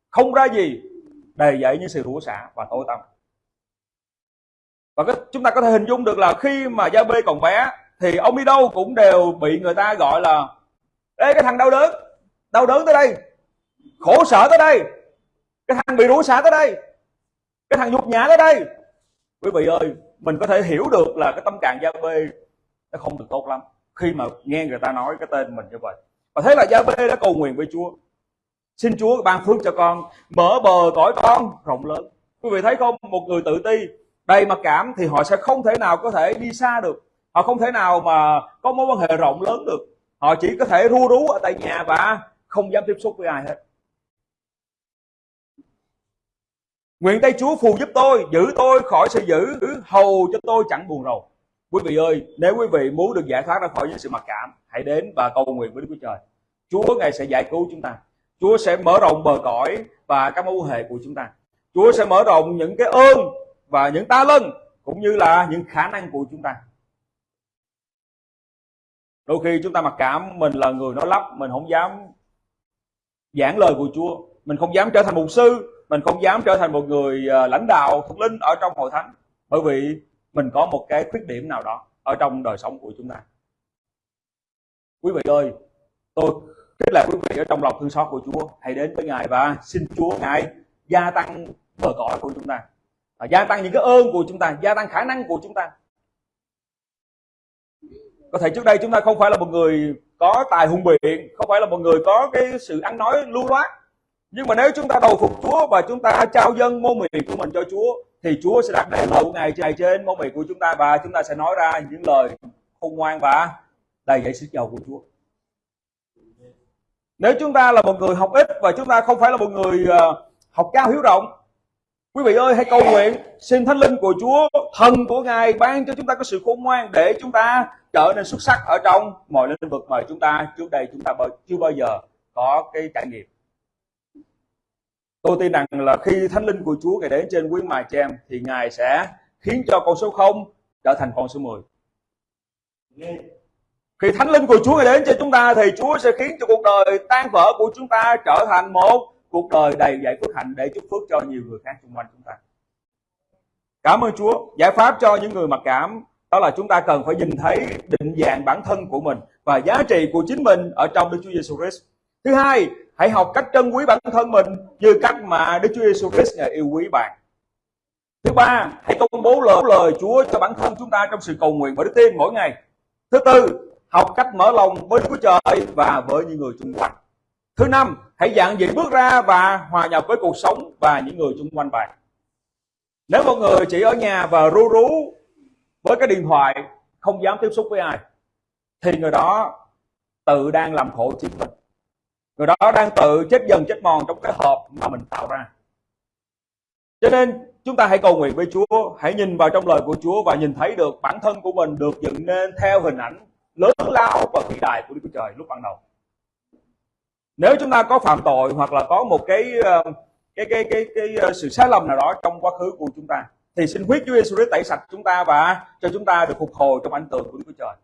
Speaker 2: không ra gì, đầy dậy như sự rủa xả và tối tăm. Và cái, chúng ta có thể hình dung được là khi mà Gia Bê còn bé thì ông đi đâu cũng đều bị người ta gọi là Ê, cái thằng đau đớn. Đau đớn tới đây. Khổ sở tới đây. Cái thằng bị rủa xả tới đây. Cái thằng nhục nhã tới đây. Quý vị ơi, Mình có thể hiểu được là cái tâm trạng Gia Bê Nó không được tốt lắm. Khi mà nghe người ta nói cái tên mình như vậy. Và thế là Gia Bê đã cầu nguyện với Chúa. Xin Chúa ban phước cho con, Mở bờ cõi con rộng lớn. Quý vị thấy không? Một người tự ti, Đầy mặc cảm thì họ sẽ không thể nào có thể đi xa được. Họ không thể nào mà có mối quan hệ rộng lớn được họ chỉ có thể ru rú ở tại nhà và không dám tiếp xúc với ai hết. Nguyện tay chúa phù giúp tôi, giữ tôi khỏi sự giữ hầu cho tôi chẳng buồn rầu. Quý vị ơi, nếu quý vị muốn được giải thoát ra khỏi những sự mặc cảm, hãy đến và cầu nguyện với đức chúa trời. Chúa ngài sẽ giải cứu chúng ta. Chúa sẽ mở rộng bờ cõi và các mối quan hệ của chúng ta. Chúa sẽ mở rộng những cái ơn và những ta lân, cũng như là những khả năng của chúng ta đôi khi chúng ta mặc cảm, mình là người nói lắp, mình không dám giảng lời của Chúa. Mình không dám trở thành mục sư, mình không dám trở thành một người à, lãnh đạo, thuộc linh ở trong hội thánh. Bởi vì mình có một cái khuyết điểm nào đó ở trong đời sống của chúng ta. Quý vị ơi, tôi khích lệ quý vị ở trong lòng thương xót của Chúa. Hãy đến với Ngài và xin Chúa Ngài gia tăng bờ cõi của chúng ta. Và gia tăng những cái ơn của chúng ta, gia tăng khả năng của chúng ta có thể trước đây chúng ta không phải là một người có tài hùng biện không phải là một người có cái sự ăn nói lưu loát nhưng mà nếu chúng ta đầu phục Chúa và chúng ta trao dân môn miệng của mình cho Chúa thì Chúa sẽ đặt đèn lời của Ngài trên trên môn miệng của chúng ta và chúng ta sẽ nói ra những lời khôn ngoan và đầy dẫy sức giàu của Chúa. Nếu chúng ta là một người học ít và chúng ta không phải là một người ờ, học cao hiếu rộng Quý vị ơi hãy cầu nguyện xin thánh linh của Chúa, thần của Ngài ban cho chúng ta có sự khôn ngoan để chúng ta trở nên xuất sắc ở trong mọi lĩnh vực mà chúng ta trước đây chúng ta chưa bao giờ có cái trải nghiệm. Tôi tin rằng là khi thánh linh của Chúa Ngài đến trên quý mài chị em thì Ngài sẽ khiến cho con số 0 trở thành con số 10. Khi thánh linh của Chúa Ngài đến trên chúng ta thì Chúa sẽ khiến cho cuộc đời tan vỡ của chúng ta trở thành một cuộc đời đầy dạy phước hạnh để chúc phước cho nhiều người khác xung quanh chúng ta. Cảm ơn Chúa. Giải pháp cho những người mặc cảm đó là chúng ta cần phải nhìn thấy định dạng bản thân của mình và giá trị của chính mình ở trong Đức Chúa Giêsu Christ. Thứ hai, hãy học cách trân quý bản thân mình như cách mà Đức Chúa Giêsu Christ ngài yêu quý bạn. Thứ ba, hãy công bố lời lời Chúa cho bản thân chúng ta trong sự cầu nguyện và đức tin mỗi ngày. Thứ tư, học cách mở lòng với Đức Chúa Trời và với những người xung quanh. Thứ năm, hãy dạng dĩ bước ra và hòa nhập với cuộc sống và những người xung quanh bạn. Nếu một người chỉ ở nhà và ru rú với cái điện thoại, không dám tiếp xúc với ai, thì người đó tự đang làm khổ chính mình. Người đó đang tự chết dần chết mòn trong cái hộp mà mình tạo ra. Cho nên chúng ta hãy cầu nguyện với Chúa, hãy nhìn vào trong lời của Chúa và nhìn thấy được bản thân của mình được dựng nên theo hình ảnh lớn lao và vĩ đại của Đức Chúa Trời lúc ban đầu nếu chúng ta có phạm tội hoặc là có một cái ờ, cái cái cái cái, cái sự sai lầm nào đó trong quá khứ của chúng ta thì xin huyết Chúa Giêsu tẩy sạch chúng ta và cho chúng ta được phục hồi trong ảnh tượng của Đức Chúa Trời.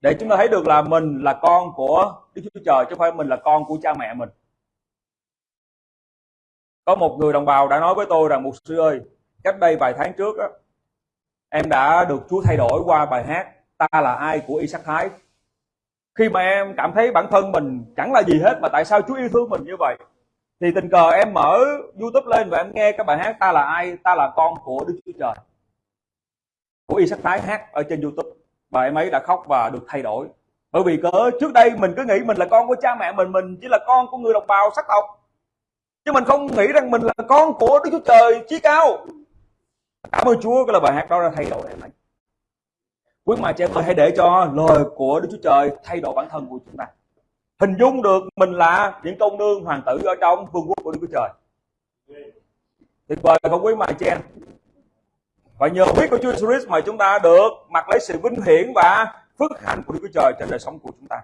Speaker 2: Để chúng ta thấy được là mình là con của Đức Chúa Trời chứ không phải mình là con của cha mẹ mình. Có một người đồng bào đã nói với tôi rằng mục sư ơi cách đây vài tháng trước đó, em đã được Chúa thay đổi qua bài hát ta là ai của Isaac Thái khi mà em cảm thấy bản thân mình chẳng là gì hết mà tại sao Chúa yêu thương mình như vậy? Thì tình cờ em mở YouTube lên và em nghe các bài hát ta là ai, ta là con của Đức Chúa Trời, của y sắc Thái hát ở trên YouTube. Và em ấy đã khóc và được thay đổi. Bởi vì cỡ trước đây mình cứ nghĩ mình là con của cha mẹ mình mình chỉ là con của người đồng bào sắc tộc. Chứ mình không nghĩ rằng mình là con của Đức Chúa Trời chí cao. Cảm ơn Chúa, cái là bài hát đó đã thay đổi em ấy. Quý mà chị em hãy để cho lời của Đức Chúa Trời thay đổi bản thân của chúng ta hình dung được mình là những công nương hoàng tử ở trong vương quốc của Đức Chúa Trời. Tuyệt vời không quý mài chen em. Và nhờ biết của Chúa Jesus mà chúng ta được mặc lấy sự vinh hiển và phước hạnh của Đức Chúa Trời trên đời sống của chúng ta.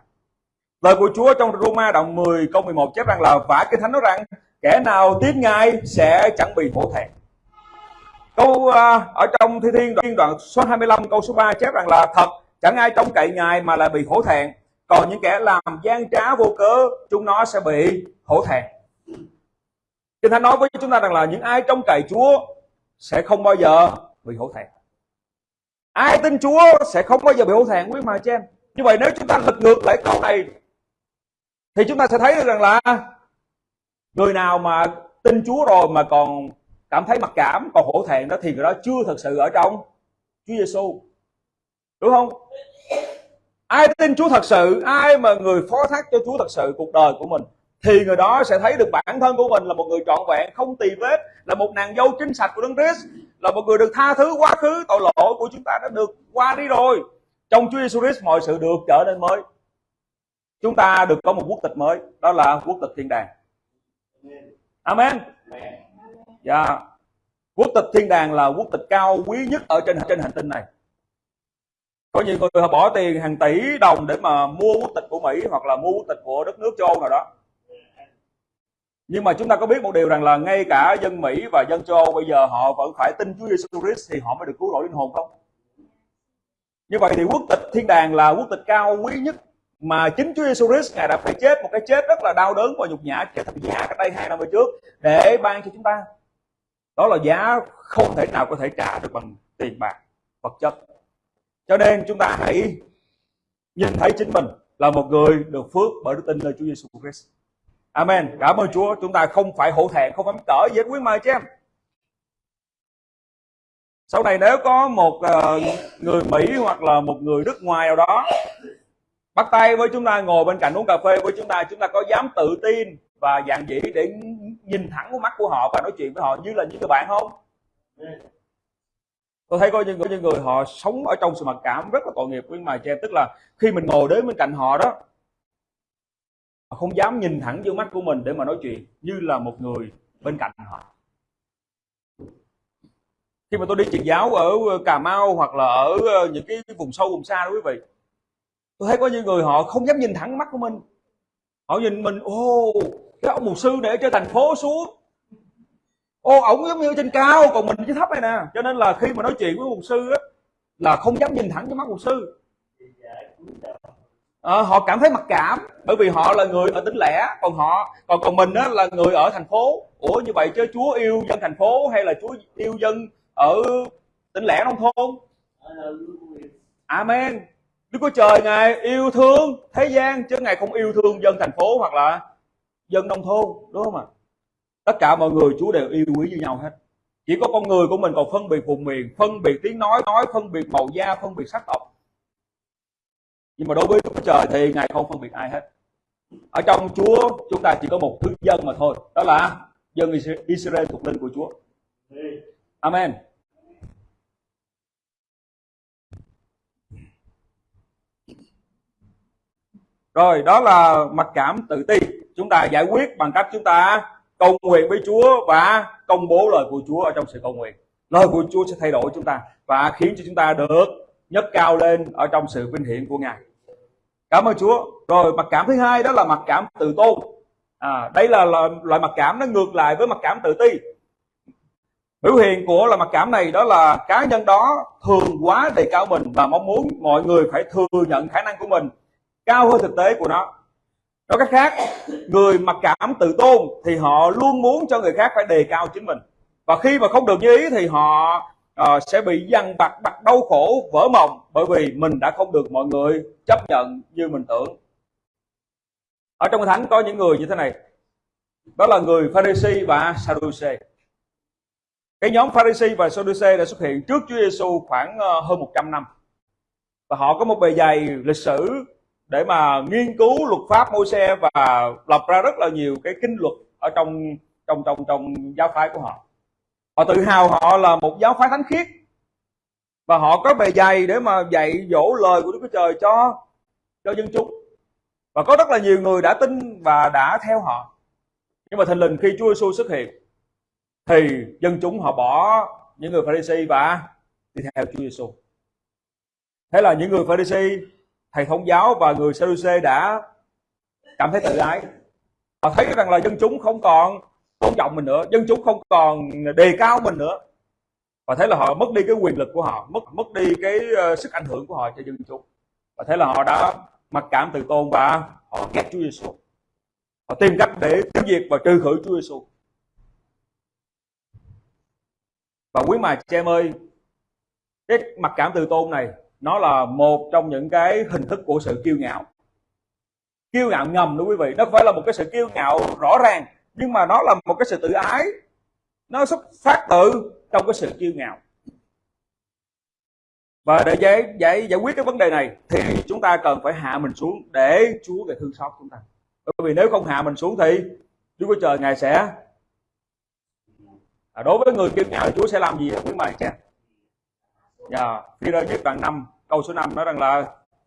Speaker 2: Lời của Chúa trong Roma đoạn 10 câu 11 chép rằng là vả kinh thánh nói rằng kẻ nào tiến ngay sẽ chẳng bị hổ thẹn. Câu uh, ở trong thi thiên đoạn, đoạn số 25 câu số 3 chép rằng là thật chẳng ai trông cậy ngài mà lại bị hổ thẹn còn những kẻ làm gian trá vô cớ, chúng nó sẽ bị hổ thẹn. Kinh thánh nói với chúng ta rằng là những ai trông cậy chúa sẽ không bao giờ bị hổ thẹn. Ai tin chúa sẽ không bao giờ bị hổ thẹn, quý mà chị em. Như vậy nếu chúng ta lật ngược lại câu này, thì chúng ta sẽ thấy được rằng là người nào mà tin chúa rồi mà còn cảm thấy mặc cảm, còn hổ thẹn đó, thì người đó chưa thật sự ở trong Chúa Giêsu đúng không? Ai tin Chúa thật sự ai mà người phó thác cho Chúa thật sự cuộc đời của mình thì người đó sẽ thấy được bản thân của mình là một người trọn vẹn không tì vết là một nàng dâu chính sạch của Đấng Christ là một người được tha thứ quá khứ tội lỗi của chúng ta đã được qua đi rồi. Trong Chúa Giêsu Christ mọi sự được trở nên mới. Chúng ta được có một quốc tịch mới đó là quốc tịch thiên đàng. Amen. Dạ. Yeah. Quốc tịch thiên đàng là quốc tịch cao quý nhất ở trên trên hành tinh này có nhiều người họ bỏ tiền hàng tỷ đồng để mà mua quốc tịch của Mỹ hoặc là mua quốc tịch của đất nước châu Âu nào đó nhưng mà chúng ta có biết một điều rằng là ngay cả dân Mỹ và dân châu Âu bây giờ họ vẫn phải tin Chúa Giêsu Christ thì họ mới được cứu rỗi linh hồn không? Như vậy thì quốc tịch thiên đàng là quốc tịch cao quý nhất mà chính Chúa Giêsu Christ, ngài đã phải chết một cái chết rất là đau đớn và nhục nhã, chết thập giá cách đây hai năm về trước để ban cho chúng ta. Đó là giá không thể nào có thể trả được bằng tiền bạc, vật chất cho nên chúng ta hãy nhìn thấy chính mình là một người được phước bởi đức tin nơi Chúa Giêsu Christ. Amen. Cảm ơn Chúa. Chúng ta không phải hổ thẹn, không phải cỡ gì hết quý mời chứ em. Sau này nếu có một uh, người Mỹ hoặc là một người nước ngoài nào đó bắt tay với chúng ta ngồi bên cạnh uống cà phê với chúng ta, chúng ta có dám tự tin và dạng dĩ để nhìn thẳng vào mắt của họ và nói chuyện với họ như là những người bạn không? Tôi thấy có những, có những người họ sống ở trong sự mặc cảm rất là tội nghiệp với mà em tức là khi mình ngồi đến bên cạnh họ đó họ không dám nhìn thẳng vô mắt của mình để mà nói chuyện như là một người bên cạnh họ. Khi mà tôi đi truyền giáo ở ờ, Cà Mau hoặc là ở ờ, những cái vùng sâu vùng xa đó quý vị tôi thấy có những người họ không dám nhìn thẳng mắt của mình. Họ nhìn mình ô cái ông mục sư để cho thành phố xuống ô ổng giống như trên cao còn mình chỉ thấp này nè. Cho nên là khi mà nói chuyện với mục sư á là không dám nhìn thẳng cái mắt mục sư. À, họ cảm thấy mặc cảm bởi vì họ là người ở tỉnh lẻ còn họ còn còn mình á là người ở thành phố. Ủa như vậy chứ chúa yêu dân thành phố hay là chúa yêu dân ở tỉnh lẻ nông thôn? Amen. Đức chúa trời ngài yêu thương thế gian chứ ngài không yêu thương dân thành phố hoặc là dân nông thôn đúng không ạ? à? Tất cả mọi người, Chúa đều yêu quý như nhau hết. Chỉ có con người của mình còn phân biệt vùng miền, phân biệt tiếng nói nói, phân biệt màu da, phân biệt sắc tộc. Nhưng mà đối với Chúa Trời thì ngài không phân biệt ai hết. Ở trong Chúa, chúng ta chỉ có một thứ dân mà thôi. Đó là dân Israel thuộc linh của Chúa. Amen. Rồi, đó là mặc cảm tự ti. Chúng ta giải quyết bằng cách chúng ta cầu nguyện với Chúa và công bố lời của Chúa ở trong sự cầu nguyện. Lời của Chúa sẽ thay đổi chúng ta và khiến cho chúng ta được nhấc cao lên ở trong sự vinh hiển của Ngài. Cảm ơn Chúa. Rồi mặc cảm thứ hai đó là mặc cảm tự tôn. À, đây là loại, loại mặc cảm nó ngược lại với mặc cảm tự ti. biểu hiện của là mặc cảm này đó là cá nhân đó thường quá đề cao mình và mong muốn mọi người phải thừa nhận khả năng của mình cao hơn thực tế của nó nói cách khác người mặc cảm tự tôn thì họ luôn muốn cho người khác phải đề cao chính mình. Và khi mà không được như ý thì họ uh, sẽ bị dằn vặt đặt đau khổ vỡ mộng bởi vì mình đã không được mọi người chấp nhận như mình tưởng. Ở trong thánh có những người như thế này. Đó là người Pharisee và Sadducee cái nhóm Pharisee và Sadducee đã xuất hiện trước Chúa Giêsu khoảng ờ, hơn 100 năm. Và họ có một bề dày lịch sử để mà nghiên cứu luật pháp Môi-se và lập ra rất là nhiều cái kinh luật ở trong trong trong trong giáo phái của họ. Họ tự hào họ là một giáo phái thánh khiết. Và họ có bề dày để mà dạy dỗ lời của Đức Chúa Trời cho cho dân chúng. Và có rất là nhiều người đã tin và đã theo họ. Nhưng mà thình lình khi Chúa Giêsu xuất hiện, thì dân chúng họ bỏ những người Pharisee và đi theo Chúa Giêsu thế là những người Pharisee thầy thống giáo và người Sadducee đã cảm thấy tự ái. Họ thấy rằng là dân chúng không còn tôn trọng mình nữa dân chúng không còn đề cao mình nữa. Và thế là họ mất đi cái quyền lực của họ mất mất đi cái uh, sức ảnh hưởng của họ cho dân chúng. Và thế là họ đã mặc cảm từ tôn và họ ghét Chúa Giêsu họ tìm cách để tiêu diệt và trừ khử Chúa Giêsu và quý mà chị em ơi cái mặc cảm từ tôn này nó là một trong những cái hình thức của sự kiêu ngạo. Kiêu ngạo ngầm đó quý vị nó phải là một cái sự kiêu ngạo rõ ràng nhưng mà nó là một cái sự tự ái. Nó xuất phát từ trong cái sự kiêu ngạo. Và để giải, giải giải quyết cái vấn đề này thì chúng ta cần phải hạ mình xuống để Chúa về thương xót chúng ta. Bởi vì nếu không hạ mình xuống thì Chúa của trời ngài sẽ à, đối với người kiêu ngạo Chúa sẽ làm gì? Với mày cha dạ khi rơi nhất đoạn năm, câu số 5 nói rằng là,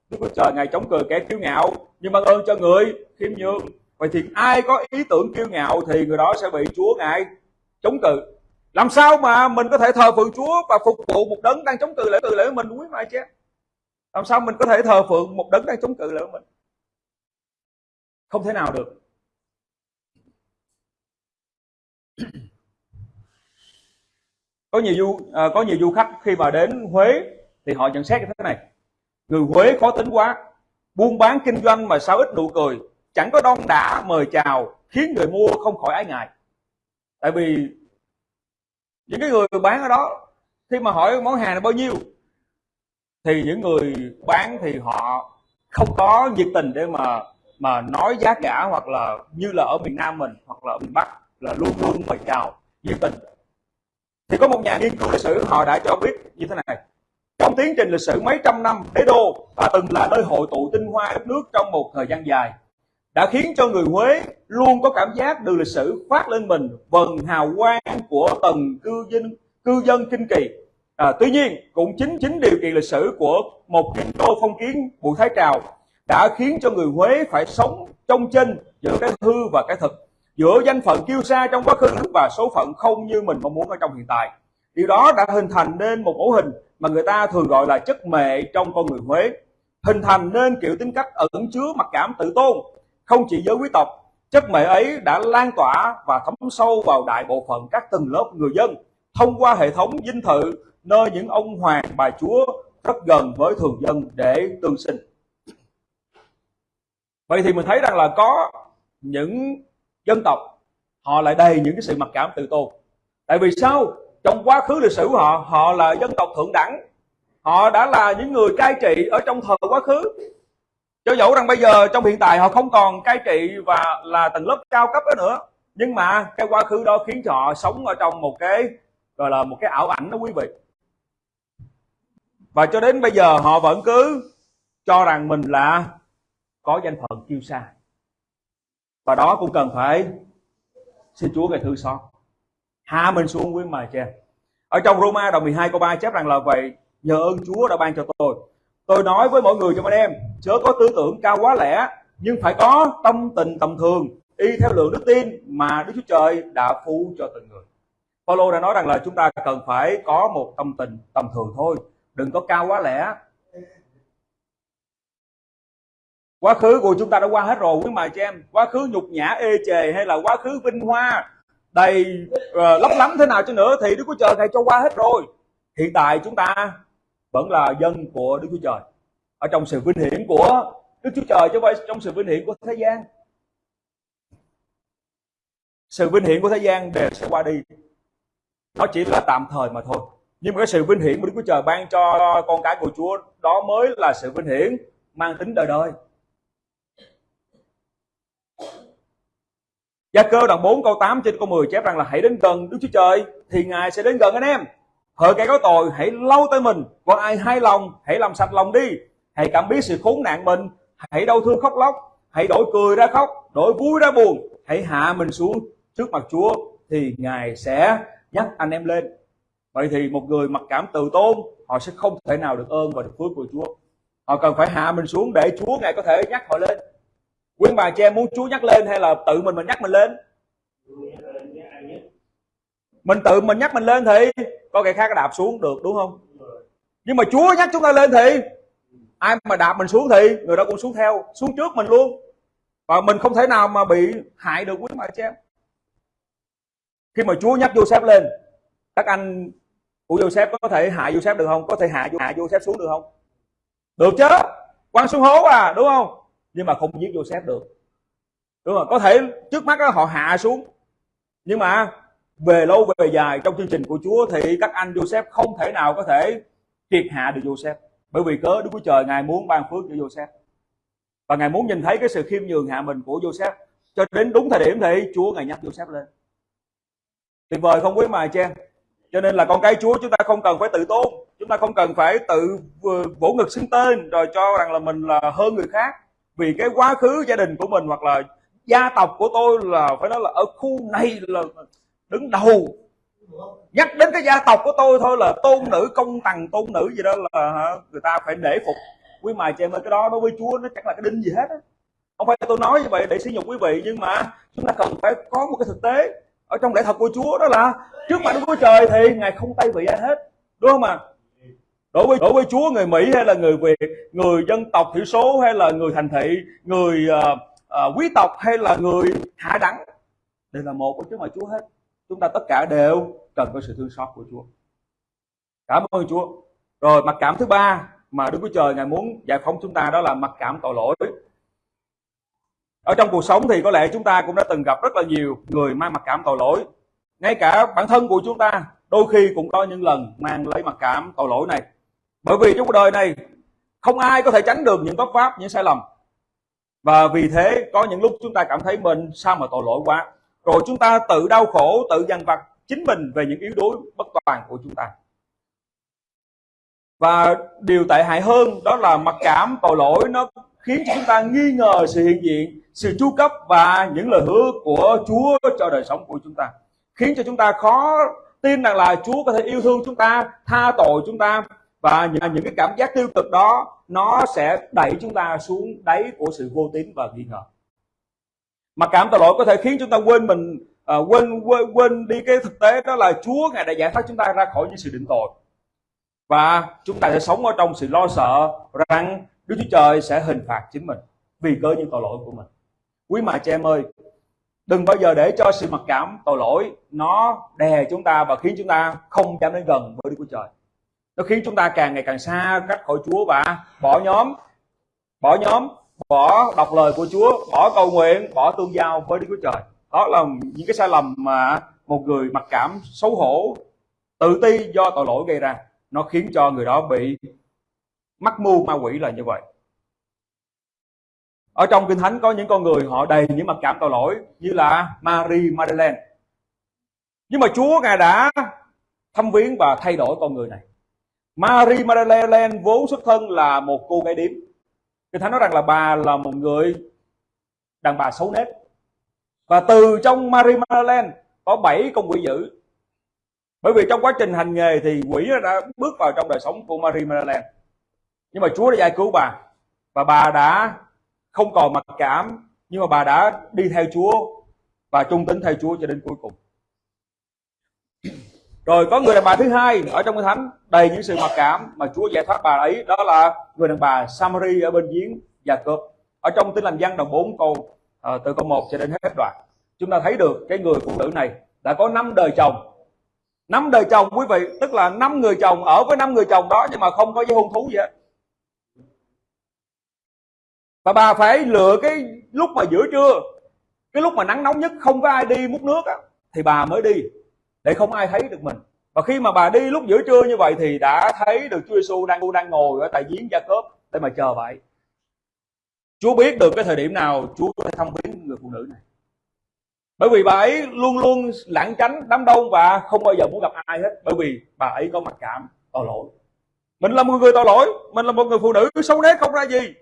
Speaker 2: Đức Chúa Trời, ngài chống cờ kẻ kiêu ngạo, nhưng ban ơn cho người, khiêm nhường. Vậy thì ai có ý tưởng kiêu ngạo thì người đó sẽ bị Chúa ngài chống cự. Làm sao mà mình có thể thờ phượng Chúa và phục vụ một đấng đang chống cự lại từ lễ mình quý mà chứ làm sao mình có thể thờ phượng một đấng đang chống cự lại mình? Không thể nào được. Có nhiều du à, có nhiều du khách khi mà đến Huế thì họ nhận xét như thế này. Người Huế khó tính quá buôn bán kinh doanh mà sao ít nụ cười chẳng có đon đã mời chào khiến người mua không khỏi ái ngại. Tại vì những cái người bán ở đó khi mà hỏi món hàng là bao nhiêu thì những người bán thì họ không có nhiệt tình để mà mà nói giá cả hoặc là như là ở miền Nam mình hoặc là ở miền Bắc là luôn luôn mời chào nhiệt tình thì có một nhà nghiên cứu lịch sử họ đã cho biết như thế này trong tiến trình lịch sử mấy trăm năm đế đô và từng là nơi hội tụ tinh hoa đất nước trong một thời gian dài đã khiến cho người Huế luôn có cảm giác được lịch sử phát lên mình vần hào quang của tầng cư dân cư dân kinh kỳ. À, tuy nhiên cũng chính chính điều kiện lịch sử của một kinh đô phong kiến Bùi Thái Trào đã khiến cho người Huế phải sống trong chân giữa cái hư và cái thực, giữa danh phận kiêu sa trong quá khứ và số phận không như mình mong muốn ở trong hiện tại. Điều đó đã hình thành nên một mẫu hình mà người ta thường gọi là chất mệ trong con người Huế, hình thành nên kiểu tính cách ẩn chứa mặc cảm tự tôn, không chỉ giới quý tộc, chất mệ ấy đã lan tỏa và thấm sâu vào đại bộ phận các tầng lớp người dân thông qua hệ thống dinh thự nơi những ông hoàng bà chúa rất gần với thường dân để tương sinh. Vậy thì mình thấy rằng là có những dân tộc họ lại đầy những cái sự mặc cảm tự tôn. Tại vì sao? Trong quá khứ lịch sử của họ, họ là dân tộc thượng đẳng. Họ đã là những người cai trị ở trong thời quá khứ cho dẫu rằng bây giờ trong hiện tại họ không còn cai trị và là tầng lớp cao cấp đó nữa nhưng mà cái quá khứ đó khiến cho họ sống ở trong một cái gọi là một cái ảo ảnh đó quý vị và cho đến bây giờ họ vẫn cứ cho rằng mình là có danh phận kiêu sa và đó cũng cần phải xin Chúa ngài thư xót hạ mình xuống quý mà cha ở trong Roma đoạn 12 câu 3 chép rằng là vậy nhờ ơn Chúa đã ban cho tôi Tôi nói với mọi người trong anh em, chớ có tư tưởng cao quá lẻ, nhưng phải có tâm tình tầm thường, y theo lượng đức tin mà Đức Chúa Trời đã phú cho từng người. Paulo đã nói rằng là chúng ta cần phải có một tâm tình tầm thường thôi, đừng có cao quá lẻ. Quá khứ của chúng ta đã qua hết rồi quý mà cho em, quá khứ nhục nhã ê chề hay là quá khứ vinh hoa đầy uh, lấp lắm thế nào cho nữa thì Đức Chúa Trời thầy cho qua hết rồi. Hiện tại chúng ta vẫn là dân của Đức Chúa Trời ở trong sự vinh hiển của Đức Chúa Trời chứ không phải trong sự vinh hiển của thế gian. Sự vinh hiển của thế gian đều sẽ qua đi. Nó chỉ là tạm thời mà thôi. Nhưng mà cái sự vinh hiển của Đức Chúa Trời ban cho con cái của Chúa đó mới là sự vinh hiển mang tính đời đời. Gia cơ đoạn 4 câu 8 trên câu 10 chép rằng là hãy đến gần Đức Chúa Trời thì Ngài sẽ đến gần anh em. Hỡi kẻ có tội hãy lau tay mình, còn ai hai lòng hãy làm sạch lòng đi. Hãy cảm biết sự khốn nạn mình, hãy đau thương khóc lóc, hãy đổi cười ra khóc, đổi vui ra buồn, hãy hạ mình xuống trước mặt Chúa thì Ngài sẽ nhắc anh em lên. Vậy thì một người mặc cảm từ tôn, họ sẽ không thể nào được ơn và được phước của Chúa. Họ cần phải hạ mình xuống để Chúa Ngài có thể nhắc họ lên quý bà chị em muốn Chúa nhắc lên hay là tự mình mình nhắc mình lên? Mình tự mình nhắc mình lên thì có kẻ khác đạp xuống được, đúng không? Nhưng mà Chúa nhắc chúng ta lên thì ai mà đạp mình xuống thì người đó cũng xuống theo, xuống trước mình luôn. Và mình không thể nào mà bị hại được quý bà chị em khi mà Chúa nhắc Joseph lên, các anh của Joseph có thể hại Joseph được không? Có thể hạ hạ Joseph xuống được không? Được chứ? Quăng xuống hố à đúng không? Nhưng mà không giết Joseph được. Đúng không? Có thể trước mắt đó, họ hạ xuống. Nhưng mà về lâu về dài trong chương trình của Chúa thì các anh Joseph không thể nào có thể triệt hạ được Joseph. Bởi vì cớ? Đức Chúa Trời ngài muốn ban phước cho Joseph. Và ngài muốn nhìn thấy cái sự khiêm nhường hạ mình của Joseph. Cho đến đúng thời điểm thì Chúa ngài nhắc Joseph lên. Tuyệt vời không quý mài cha cho nên là con cái Chúa chúng ta không cần phải tự tôn. Chúng ta không cần phải tự vỗ ngực xưng tên rồi cho rằng là mình là hơn người khác vì cái quá khứ gia đình của mình hoặc là gia tộc của tôi là phải nói là ở khu này là đứng đầu. Nhắc đến cái gia tộc của tôi thôi là tôn nữ công tằng, tôn nữ gì đó là người ta phải nể phục quý mài chị em ơi cái đó. Đối với chúa nó chẳng là cái đinh gì hết á. Không phải tôi nói như vậy để sử dụng quý vị, nhưng mà chúng ta cần phải có một cái thực tế ở trong lễ thật của chúa, đó là trước mặt đức chúa trời thì ngài không tay vị ai hết. Đúng không ạ? à? Đối với đối với Chúa người Mỹ hay là người Việt người dân tộc thiểu số hay là người thành thị người uh, uh, quý tộc hay là người hạ đẳng đều là một của trước mặt Chúa hết. Chúng ta tất cả đều cần có sự thương xót của Chúa. Cảm ơn Chúa. Rồi mặc cảm thứ ba mà Đức Chúa Trời ngài muốn giải phóng chúng ta đó là mặc cảm tội lỗi. Ở trong cuộc sống thì có lẽ chúng ta cũng đã từng gặp rất là nhiều người mang mặc cảm tội lỗi. Ngay cả bản thân của chúng ta đôi khi cũng có những lần mang lấy mặc cảm tội lỗi này bởi vì trong cuộc đời này, không ai có thể tránh được những bất pháp, những sai lầm. Và vì thế, có những lúc chúng ta cảm thấy mình sao mà tội lỗi quá. Rồi chúng ta tự đau khổ, tự dằn vặt chính mình về những yếu đuối bất toàn của chúng ta. Và điều tệ hại hơn đó là mặc cảm tội lỗi nó khiến cho chúng ta nghi ngờ sự hiện diện, sự chu cấp và những lời hứa của Chúa cho đời sống của chúng ta. Khiến cho chúng ta khó tin rằng là Chúa có thể yêu thương chúng ta, tha tội chúng ta và những, những cái cảm giác tiêu cực đó nó sẽ đẩy chúng ta xuống đáy của sự vô tín và nghi ngờ. Mặc cảm tội lỗi có thể khiến chúng ta quên mình à, quên, quên quên đi cái thực tế đó là Chúa ngài đã giải thoát chúng ta ra khỏi những sự định tội. Và chúng ta sẽ sống ở trong sự lo sợ rằng Đức Chúa Trời sẽ hình phạt chính mình vì cơ những tội lỗi của mình. Quý mẹ chị em ơi đừng bao giờ để cho sự mặc cảm tội lỗi nó đè chúng ta và khiến chúng ta không dám đến gần với Đức Chúa Trời nó khiến chúng ta càng ngày càng xa cách khỏi Chúa và bỏ nhóm bỏ nhóm, bỏ đọc lời của Chúa, bỏ cầu nguyện, bỏ tương giao với Đức Chúa Trời. Đó là những cái sai lầm mà một người mặc cảm xấu hổ, tự ti do tội lỗi gây ra. Nó khiến cho người đó bị mắc mưu ma quỷ là như vậy. Ở trong kinh thánh có những con người họ đầy những mặc cảm tội lỗi như là Marie Madeleine nhưng mà Chúa ngài đã thăm viếng và thay đổi con người này. Marie Madeleine vốn xuất thân là một cô gái điếm. Kinh Thánh nói rằng là bà là một người đàn bà xấu nết. Và từ trong Marie Madeleine có bảy con quỷ dữ. Bởi vì trong quá trình hành nghề thì quỷ đã bước vào trong đời sống của Marie Madeleine. Nhưng mà Chúa đã giải cứu bà. Và bà đã không còn mặc cảm, nhưng mà bà đã đi theo Chúa và trung tín theo Chúa cho đến cuối cùng rồi có người đàn bà thứ hai ở trong cái thánh đầy những sự mặc cảm mà Chúa giải thoát bà ấy đó là người đàn bà Samari ở bên giếng Gia Cốp ở trong tin lành văn đoạn 4 câu à, từ câu 1 cho đến hết đoạn. Chúng ta thấy được cái người phụ nữ này đã có năm đời chồng. Năm đời chồng quý vị tức là năm người chồng ở với năm người chồng đó nhưng mà không có giấy hôn thú gì hết. Và bà phải lựa cái lúc mà giữa trưa cái lúc mà nắng nóng nhất không có ai đi múc nước á, thì bà mới đi để không ai thấy được mình. Và khi mà bà đi lúc giữa trưa như vậy thì đã thấy được Chúa Giêsu đang đang ngồi ở tại giếng gia cốp để mà chờ vậy. Chúa biết được cái thời điểm nào Chúa có thể thăm viếng người phụ nữ này. Bởi vì bà ấy luôn luôn lảng tránh, đám đông và không bao giờ muốn gặp ai hết. Bởi vì bà ấy có mặc cảm tội lỗi. Mình là một người tội lỗi, mình là một người phụ nữ, xấu nết không ra gì.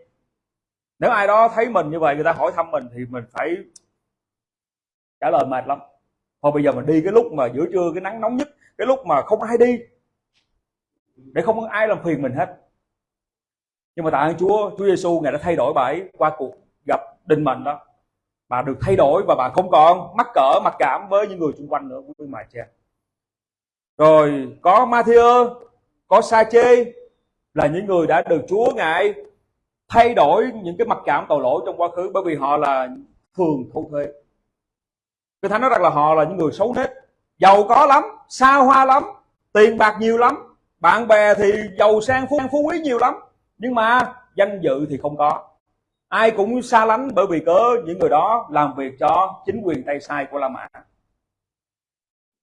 Speaker 2: Nếu ai đó thấy mình như vậy, người ta hỏi thăm mình thì mình phải trả lời mệt lắm thôi bây giờ mình đi cái lúc mà giữa trưa cái nắng nóng nhất, cái lúc mà không ai đi, để không có ai làm phiền mình hết. Nhưng mà tại ơn Chúa Chúa Giêsu ngài đã thay đổi bà ấy qua cuộc gặp định mệnh đó. Bà được thay đổi và bà không còn mắc cỡ, mặc cảm với những người xung quanh nữa, quý mà cha rồi, có Matthew, có Sa Chê là những người đã được Chúa ngài thay đổi những cái mặc cảm tội lỗi trong quá khứ bởi vì họ là thường thu thuế. Kinh Thánh nói rằng là họ là những người xấu hết giàu có lắm xa hoa lắm tiền bạc nhiều lắm bạn bè thì giàu sang phú, phú quý nhiều lắm nhưng mà danh dự thì không có. Ai cũng xa lánh bởi vì cớ những người đó làm việc cho chính quyền tay sai của La Mã.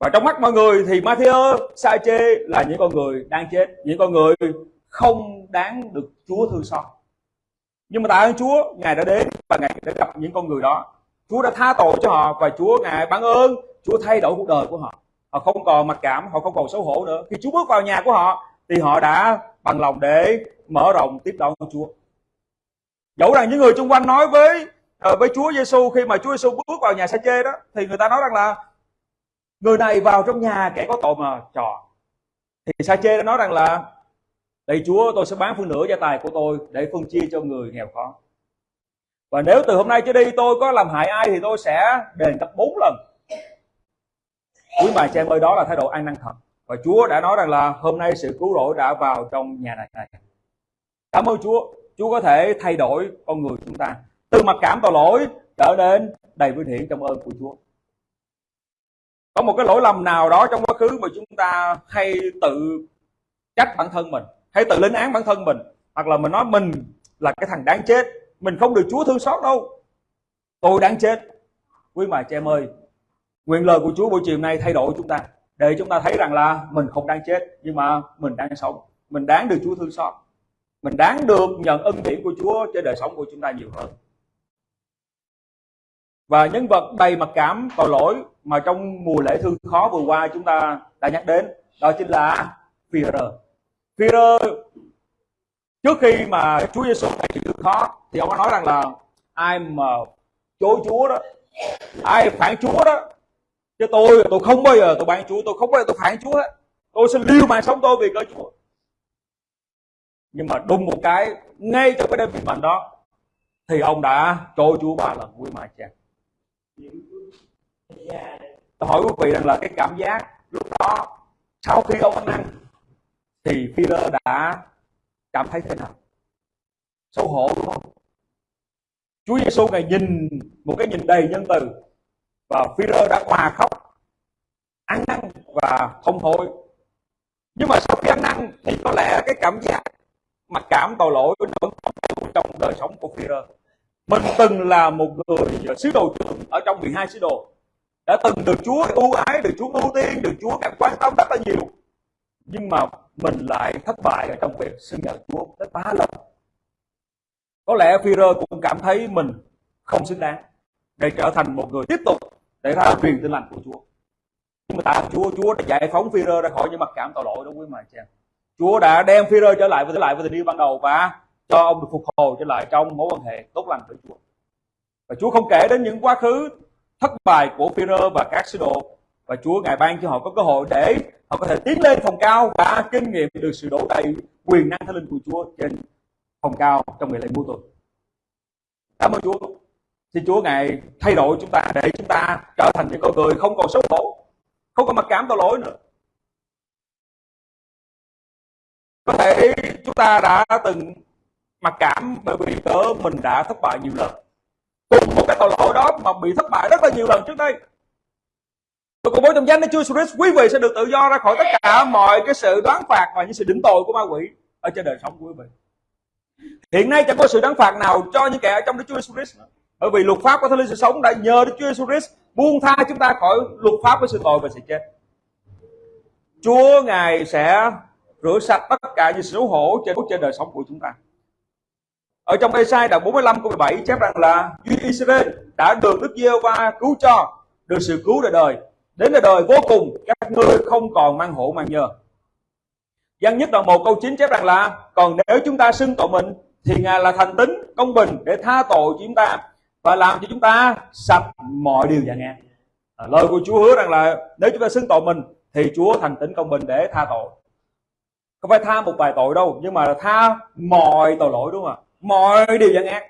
Speaker 2: Và trong mắt mọi người thì Matthew, Sa-chê là những con người đang chết những con người không đáng được Chúa thương xót. Nhưng mà tại ơn Chúa Ngài đã đến và Ngài đã gặp những con người đó. Chúa đã tha tội cho họ và Chúa Ngài ban ơn. Chúa thay đổi cuộc đời của họ. Họ không còn mặc cảm, họ không còn xấu hổ nữa. Khi Chúa bước vào nhà của họ, thì họ đã bằng lòng để mở rộng tiếp đón Chúa. Dẫu rằng những người xung quanh nói với ờ, với Chúa Giêsu khi mà Chúa Giêsu bước vào nhà sa chê đó, thì người ta nói rằng là, người này vào trong nhà kẻ có tội mà trò. Thì sa chê đã nói rằng là đây Chúa, tôi sẽ bán phân nửa gia tài của tôi để phân chia cho người nghèo khó và nếu từ hôm nay trở đi tôi có làm hại ai thì tôi sẽ đền gấp bốn lần. Quý bà chị em ơi, đó là thái độ ăn năn thật. Và Chúa đã nói rằng là hôm nay sự cứu rỗi đã vào trong nhà này. Cảm ơn Chúa. Chúa có thể thay đổi con người chúng ta. Từ mặc cảm tội lỗi trở nên đầy vinh hiển trong ơn của Chúa. Có một cái lỗi lầm nào đó trong quá khứ mà chúng ta hay tự trách bản thân mình, hay tự lên án bản thân mình, hoặc là mình nói mình là cái thằng đáng chết mình không được Chúa thương xót đâu. Tôi đáng chết. Quý bà chị em ơi, nguyện lời của Chúa buổi chiều nay thay đổi chúng ta, để chúng ta thấy rằng là mình không đáng chết, nhưng mà mình đang sống. Mình đáng được Chúa thương xót. Mình đáng được nhận ân điển của Chúa trên đời sống của chúng ta nhiều hơn. Và nhân vật đầy mặc cảm tội lỗi mà trong mùa lễ thương khó vừa qua chúng ta đã nhắc đến, đó chính là Peter. Peter trước khi mà Chúa Giêsu ngày khó. Thì ông có nói rằng là ai mà chối Chúa đó, ai phản Chúa đó, chứ tôi tôi không bao giờ tôi bán Chúa, tôi không bao giờ tôi phản Chúa hết. Tôi sẽ lưu mạng sống tôi vì cớ Chúa. Nhưng mà đúng một cái, ngay trong cái đêm bị bệnh đó, thì ông đã trôi Chúa ba lần quý mà cha tôi hỏi quý vị rằng là cái cảm giác lúc đó, sau khi ông ăn, thì Peter đã cảm thấy thế nào? Xấu hổ. Đúng không Chúa Giêsu ngài nhìn một cái nhìn đầy nhân từ và Peter đã hòa khóc, ăn năn và thông hối. nhưng mà sau khi ăn năn thì có lẽ cái cảm giác mặc cảm tội lỗi vẫn còn trong đời sống của Peter mình từng là một người ờ, sứ đồ trưởng ở trong 12 sứ đồ, đã từng được Chúa ưu ái, được Chúa ưu tiên, được Chúa cảm quan tâm rất là nhiều. Nhưng mà mình lại thất bại ở trong việc xưng nhận Chúa tới ba lần có lẽ Führer cũng cảm thấy mình không xứng đáng để trở thành một người tiếp tục để ra truyền tin lành của Chúa. Nhưng mà tại Chúa Chúa đã giải phóng Führer ra khỏi những mặc cảm tội lỗi đó quý mà chị em Chúa đã đem Führer trở lại với, trở lại với tình yêu ban đầu và cho ông được phục hồi trở lại trong mối quan hệ tốt lành với Chúa. Và Chúa không kể đến những quá khứ thất bại của Führer và các sứ đồ. Và Chúa ngài ban cho họ có cơ hội để họ có thể tiến lên phòng cao và kinh nghiệm được sự đổ đầy quyền năng thánh linh của Chúa trên không cao trong ngày lễ mua tuần. Cảm ơn Chúa. Xin Chúa ngài thay đổi chúng ta để chúng ta trở thành những con người không còn xấu hổ, không còn mặc cảm tội lỗi nữa. Có thể chúng ta đã từng mặc cảm bởi vì cớ mình đã thất bại nhiều lần. Cùng một cái tội lỗi đó mà bị thất bại rất là nhiều lần trước đây tôi công bố trong danh Đức Chúa Jesus quý vị sẽ được tự do ra khỏi tất cả mọi cái sự đoán phạt và những sự đỉnh tội của ma quỷ ở trên đời sống của quý vị hiện nay chẳng có sự đáng phạt nào cho những kẻ ở trong Đức Chúa Jesus Christ. bởi vì luật pháp của Thánh Linh sự sống đã nhờ Đức Chúa Jesus buông tha chúng ta khỏi luật pháp của sự tội và sự chết. Chúa ngài sẽ rửa sạch tất cả những sự xấu hổ trên trên đời sống của chúng ta. Ở trong Ê-sai đoạn 45 câu 17 chép rằng là Duy Israel đã được Đức giê va cứu cho, được sự cứu đời đời. Đến đời đời vô cùng, các ngươi không còn mang hộ mang nhờ Văn nhất đoạn 1 câu 9 chép rằng là còn nếu chúng ta xưng tội mình thì Ngài là thành tính công bình để tha tội cho chúng ta và làm cho chúng ta sạch mọi điều dạng nghe À, lời của Chúa hứa rằng là nếu chúng ta xưng tội mình thì Chúa thành tính công bình để tha tội. Không phải tha một vài tội đâu, nhưng mà tha mọi tội lỗi đúng không ạ? Mọi điều gian ác.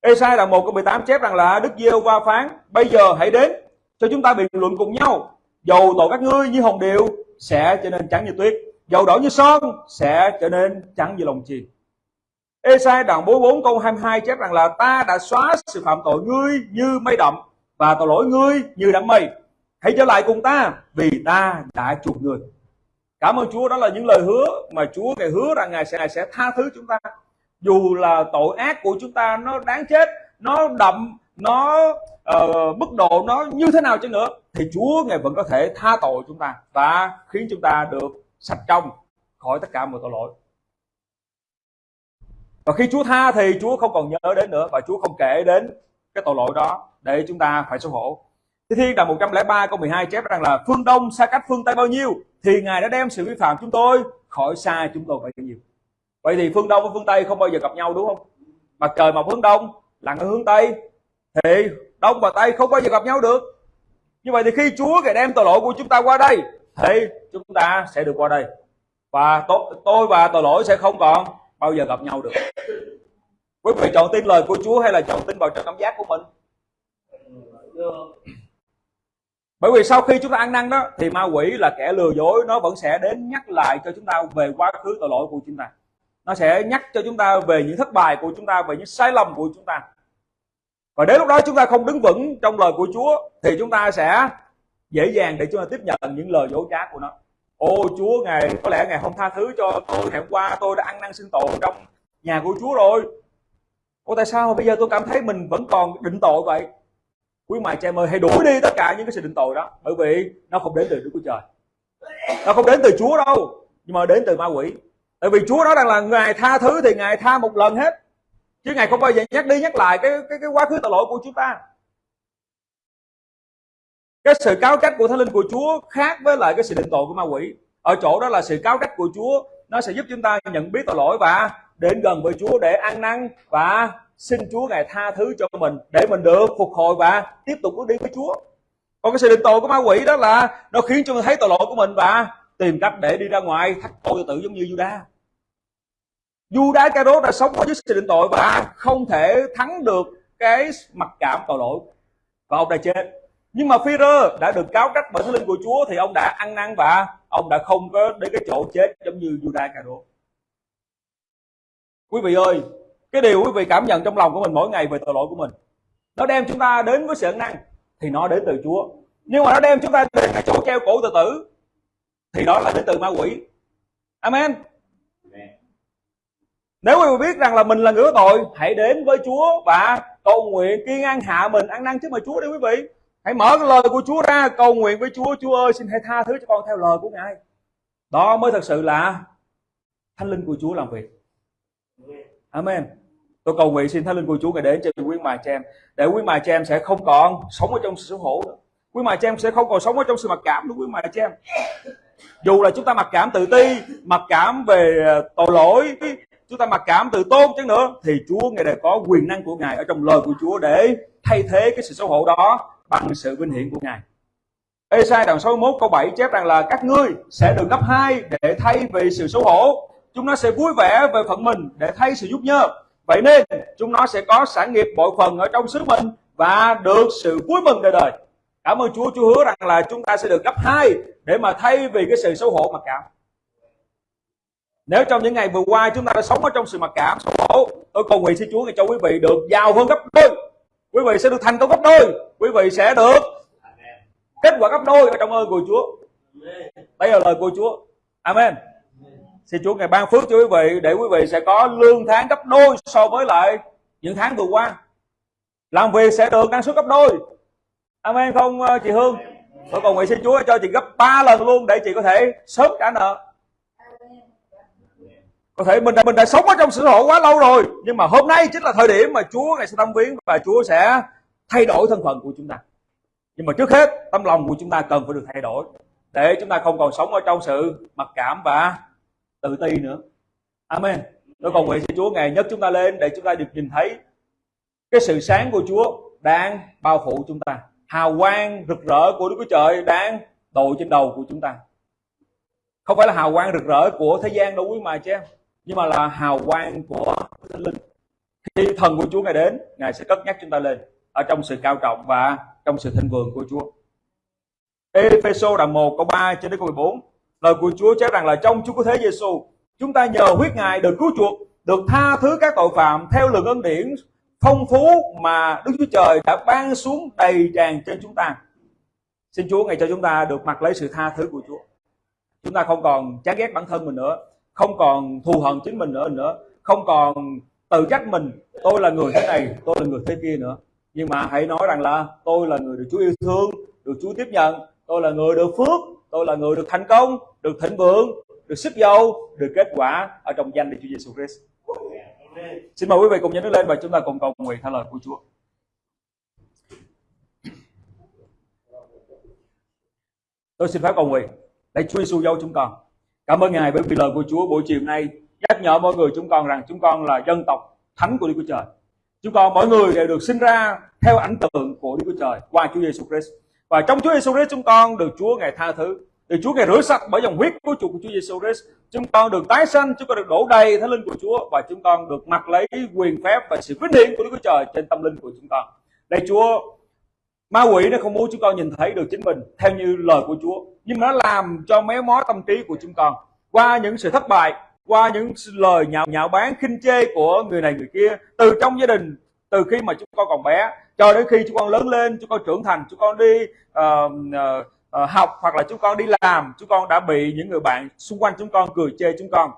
Speaker 2: Esai đoạn 1 câu 18 chép rằng là Đức giê va phán, bây giờ hãy đến cho chúng ta biện luận cùng nhau. Dầu tội các ngươi như hồng điều sẽ trở nên trắng như tuyết, dầu đỏ như son sẽ trở nên trắng như lòng chì. Esai đoạn 44 câu 22 chép rằng là ta đã xóa sự phạm tội ngươi như mây đậm và tội lỗi ngươi như đám mây. Hãy trở lại cùng ta vì ta đã chuộc người. Cảm ơn Chúa đó là những lời hứa mà Chúa ngài hứa rằng ngài sẽ ngài sẽ tha thứ chúng ta. Dù là tội ác của chúng ta nó đáng chết, nó đậm, nó uh, mức độ nó như thế nào chăng nữa thì Chúa ngài vẫn có thể tha tội chúng ta và khiến chúng ta được sạch trong khỏi tất cả mọi tội lỗi. Và khi Chúa tha thì Chúa không còn nhớ đến nữa và Chúa không kể đến cái tội lỗi đó để chúng ta phải xấu hổ. Thi Thiên đoạn 103 câu 12 chép rằng là phương Đông xa cách phương Tây bao nhiêu thì Ngài đã đem sự vi phạm chúng tôi khỏi xa chúng tôi bấy nhiêu. Vậy thì phương Đông và phương Tây không bao giờ gặp nhau đúng không? Mặt trời mọc hướng Đông, lặn ở hướng Tây thì Đông và Tây không bao giờ gặp nhau được. Như vậy thì khi Chúa Ngài đem tội lỗi của chúng ta qua đây thì chúng ta sẽ được qua đây. Và tôi và tội lỗi sẽ không còn bao giờ gặp nhau được. Quý vị chọn tin lời của Chúa hay là chọn tin vào trong cảm giác của mình? bởi vì sau khi chúng ta ăn năn đó, thì ma quỷ là kẻ lừa dối, nó vẫn sẽ đến nhắc lại cho chúng ta về quá khứ tội lỗi của chúng ta nó sẽ nhắc cho chúng ta về những thất bại của chúng ta, về những sai lầm của chúng ta và đến lúc đó chúng ta không đứng vững trong lời của Chúa, thì chúng ta sẽ dễ dàng để chúng ta tiếp nhận những lời dối trá của nó. Ô Chúa, ngài, có lẽ ngài không tha thứ cho tôi. Ngày hôm qua tôi đã ăn năn xưng tội trong nhà của Chúa rồi. Ô, tại sao mà bây giờ tôi cảm thấy mình vẫn còn định tội vậy? Quý mài cha ơi, hãy đuổi đi tất cả những cái sự định tội đó, bởi vì nó không đến từ Đức của Trời. Nó không đến từ Chúa đâu, nhưng mà đến từ ma quỷ. Tại vì Chúa đó đang là ngài tha thứ thì ngài tha một lần hết, chứ ngài không bao giờ nhắc đi nhắc lại cái cái cái quá khứ tội lỗi của chúng ta cái sự cáo trách của thánh linh của Chúa khác với lại cái sự định tội của ma quỷ. Ở chỗ đó là sự cáo trách của Chúa, nó sẽ giúp chúng ta nhận biết tội lỗi và đến gần với Chúa để ăn năn và xin Chúa ngài tha thứ cho mình để mình được phục hồi và tiếp tục bước đi với Chúa. Còn cái sự định tội của ma quỷ đó là nó khiến cho mình thấy tội lỗi của mình và tìm cách để đi ra ngoài thách tội tự giống như Judas Judas cái đó đã sống ở dưới sự định tội và không thể thắng được cái mặc cảm tội lỗi. Và ông đã chết nhưng mà Phi-rơ đã được cáo trách bởi thánh linh của Chúa thì ông đã ăn năn và ông đã không có đến cái chỗ chết giống như Judas cà đố quý vị ơi cái điều quý vị cảm nhận trong lòng của mình mỗi ngày về tội lỗi của mình nó đem chúng ta đến với sự ân năn thì nó đến từ Chúa. Nhưng mà nó đem chúng ta đến cái chỗ treo cổ tự tử thì đó là đến từ ma quỷ. Amen. Nếu quý vị biết rằng là mình là người có tội hãy đến với Chúa và cầu nguyện kiên ăn hạ mình ăn năn trước mặt Chúa đi quý vị hãy mở cái lời của Chúa ra, cầu nguyện với Chúa. Chúa ơi, xin hãy tha thứ cho con theo lời của Ngài. Đó mới thật sự là thánh linh của Chúa làm việc. Amen. Tôi cầu nguyện xin thánh linh của Chúa ngài đến cho quý mài cha em để quý mài cha em sẽ không còn sống ở trong sự xấu hổ nữa. Quý mài cha em sẽ không còn sống ở trong sự mặc cảm nữa, quý mài cha em dù là chúng ta mặc cảm tự ti, mặc cảm về ờ, tội lỗi chúng ta mặc cảm tự tôn chứ nữa, thì Chúa ngài đã có quyền năng của ngài ở trong lời của Chúa để thay thế cái sự xấu hổ đó bằng sự vinh hiển của ngài Esai đoạn 61 câu 7 chép rằng là các ngươi sẽ được gấp hai để thay vì sự xấu hổ chúng nó sẽ vui vẻ về phận mình để thay sự giúp nhơ Vậy nên chúng nó sẽ có sản nghiệp bội phần ở trong xứ mình và được sự vui mừng đời đời. Cảm ơn Chúa, Chúa hứa rằng là chúng ta sẽ được gấp hai để mà thay vì cái sự xấu hổ mặc cảm. Nếu trong những ngày vừa qua chúng ta đã sống ở trong sự mặc cảm, xấu hổ, tôi cầu nguyện xin Chúa cho quý vị được giàu hơn gấp đôi. Quý vị sẽ được thành công gấp đôi. Quý vị sẽ được kết quả gấp đôi ở trong ơn của Chúa. Đây là lời của Chúa. Amen. Xin Chúa ngày ban phước cho quý vị để quý vị sẽ có lương tháng gấp đôi so với lại những tháng vừa qua. Làm việc sẽ được năng suất gấp đôi. Amen không ờ, chị Hương? Tôi cầu nguyện xin Chúa cho chị gấp 3 lần luôn để chị có thể sớm trả nợ. Có thể mình đã, mình đã sống ở trong sự hộ quá lâu rồi nhưng mà hôm nay chính là thời điểm mà Chúa ngày sẽ tâm viếng và Chúa sẽ thay đổi thân phận của chúng ta. Nhưng mà trước hết tâm lòng của chúng ta cần phải được thay đổi, để chúng ta không còn sống ở trong sự mặc cảm và tự ti nữa. Amen. Tôi cầu nguyện xin Chúa, ngày nhất chúng ta lên để chúng ta được nhìn thấy cái sự sáng của Chúa đang bao phủ chúng ta. Hào quang rực rỡ của Đức Chúa Trời đang đội trên đầu của chúng ta. Không phải là hào quang rực rỡ của thế gian đâu quý mà chứ nhưng mà là hào quang của thánh linh. Khi thần của Chúa ngài đến, ngài sẽ cất nhắc chúng ta lên ở trong sự cao trọng và trong sự thịnh vượng của Chúa Ephesos đoạn 1 câu 3 cho đến câu 14 lời của Chúa chép rằng là trong Chúa có thế Giêsu chúng ta nhờ huyết ngài được cứu chuộc được tha thứ các tội phạm theo lượng ân điển phong phú mà Đức Chúa Trời đã ban xuống đầy tràn trên chúng ta. Xin Chúa ngày cho chúng ta được mặc lấy sự tha thứ của Chúa. Chúng ta không còn chán ghét bản thân mình nữa, không còn thù hận chính mình nữa nữa, không còn tự trách mình tôi là người thế này, tôi là người thế kia nữa. Nhưng mà hãy nói rằng là tôi là người được Chúa yêu thương, được Chúa tiếp nhận, tôi là người được phước, tôi là người được thành công, được thịnh vượng, được sức giàu, được kết quả ở trong danh Đức Chúa Giêsu Christ. Xin mời quý vị cùng nhấn lên và chúng ta cùng cầu nguyện theo lời của Chúa. Tôi xin phép cầu nguyện. Để Chúa Giêsu dấu chúng con. Cảm ơn Ngài bởi vì lời của Chúa buổi chiều nay nhắc nhở mọi người chúng con rằng chúng con là dân tộc thánh của Đức Chúa Trời. Chúng con mỗi người đều được sinh ra theo ảnh tượng của Đức Chúa Trời qua Chúa Giêsu Christ. Và trong Chúa Giêsu Christ chúng con được Chúa Ngài tha thứ, được Chúa Ngài rửa sạch bởi dòng huyết của Chúa của Chúa Giêsu Christ. Chúng con được tái sanh, chúng con được đổ đầy thánh linh của Chúa và chúng con được mặc lấy quyền phép và sự vinh hiển của Đức Chúa Trời trên tâm linh của chúng con. Đây Chúa, ma quỷ nó không muốn chúng con nhìn thấy được chính mình theo như lời của Chúa, nhưng nó làm cho méo mó tâm trí của chúng con qua những sự thất bại, qua những lời nhạo nhạo bán khinh chê của người này người kia từ trong gia đình từ khi mà chúng con còn bé cho đến khi chúng con lớn lên chúng con trưởng thành chúng con đi uh, uh, uh, học hoặc là chúng con đi làm chúng con đã bị những người bạn xung quanh chúng con cười chê chúng con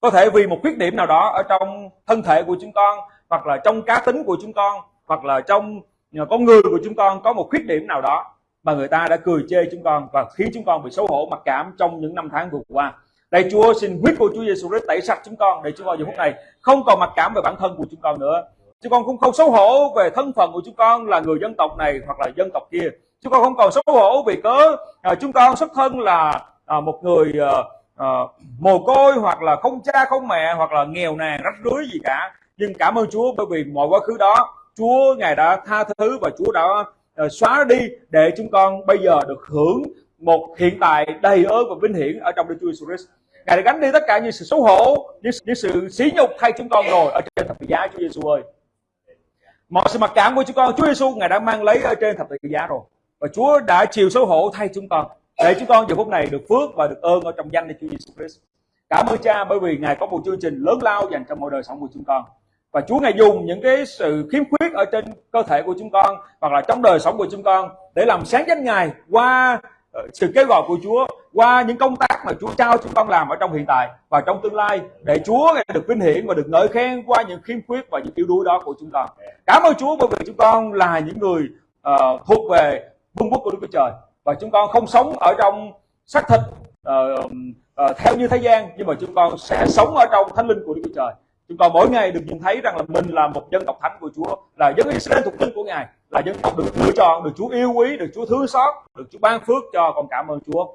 Speaker 2: có thể vì một khuyết điểm nào đó ở trong thân thể của chúng con hoặc là trong cá tính của chúng con hoặc là trong con người của chúng con có một khuyết điểm nào đó mà người ta đã cười chê chúng con và khiến chúng con bị xấu hổ mặc cảm trong những năm tháng vừa qua đây Chúa xin huyết của Chúa Giêsu Christ tẩy sạch chúng con để chúng con giờ phút này. Không còn mặc cảm về bản thân của chúng con nữa. Chúng con cũng không xấu hổ về thân phận của chúng con là người dân tộc này hoặc là dân tộc kia. Chúng con không còn xấu hổ vì cớ à, chúng con xuất thân là à, một người à, à, mồ côi hoặc là không cha không mẹ hoặc là nghèo nàn rách rưới gì cả. Nhưng cảm ơn Chúa bởi vì mọi quá khứ đó Chúa ngài đã tha thứ và Chúa đã à, xóa đi để chúng con bây giờ được hưởng một hiện tại đầy ơn và vinh hiển ở trong Đức Chúa Jesus Christ. Ngài đã gánh đi tất cả những sự xấu hổ, những, những sự sỉ nhục thay chúng con rồi ở trên thập tự giá Chúa Giêsu ơi. Mọi sự mặc cảm của chúng con Chúa Giêsu ngài đã mang lấy ở trên thập tự giá rồi và Chúa đã chịu xấu hổ thay chúng con để chúng con giờ phút này được phước và được ơn ở trong danh Đức Chúa Jesus Christ. Cảm ơn Cha bởi vì Ngài có một chương trình lớn lao dành cho mọi đời sống của chúng con. Và Chúa Ngài dùng những cái sự khiếm khuyết ở trên cơ thể của chúng con hoặc là trong đời sống của chúng con để làm sáng danh Ngài qua Ờ, sự kêu gọi của Chúa qua những công tác mà Chúa trao chúng con làm ở trong hiện tại và trong tương lai để Chúa được vinh hiển và được ngợi khen qua những khiếm khuyết và những yếu đuối đó của chúng con. Cảm ơn Chúa bởi vì chúng con là những người uh, thuộc về vương quốc của Đức Chúa Trời và chúng con không sống ở trong xác thịt uh, uh, theo như thế gian nhưng mà chúng con sẽ sống ở trong thánh linh của Đức Chúa Trời chúng con mỗi ngày được nhìn thấy rằng là mình là một dân tộc thánh của Chúa là dân Israel thuộc linh của Ngài là dân tộc được lựa chọn được Chúa yêu quý được Chúa thương xót được Chúa ban phước cho. Con cảm ơn Chúa.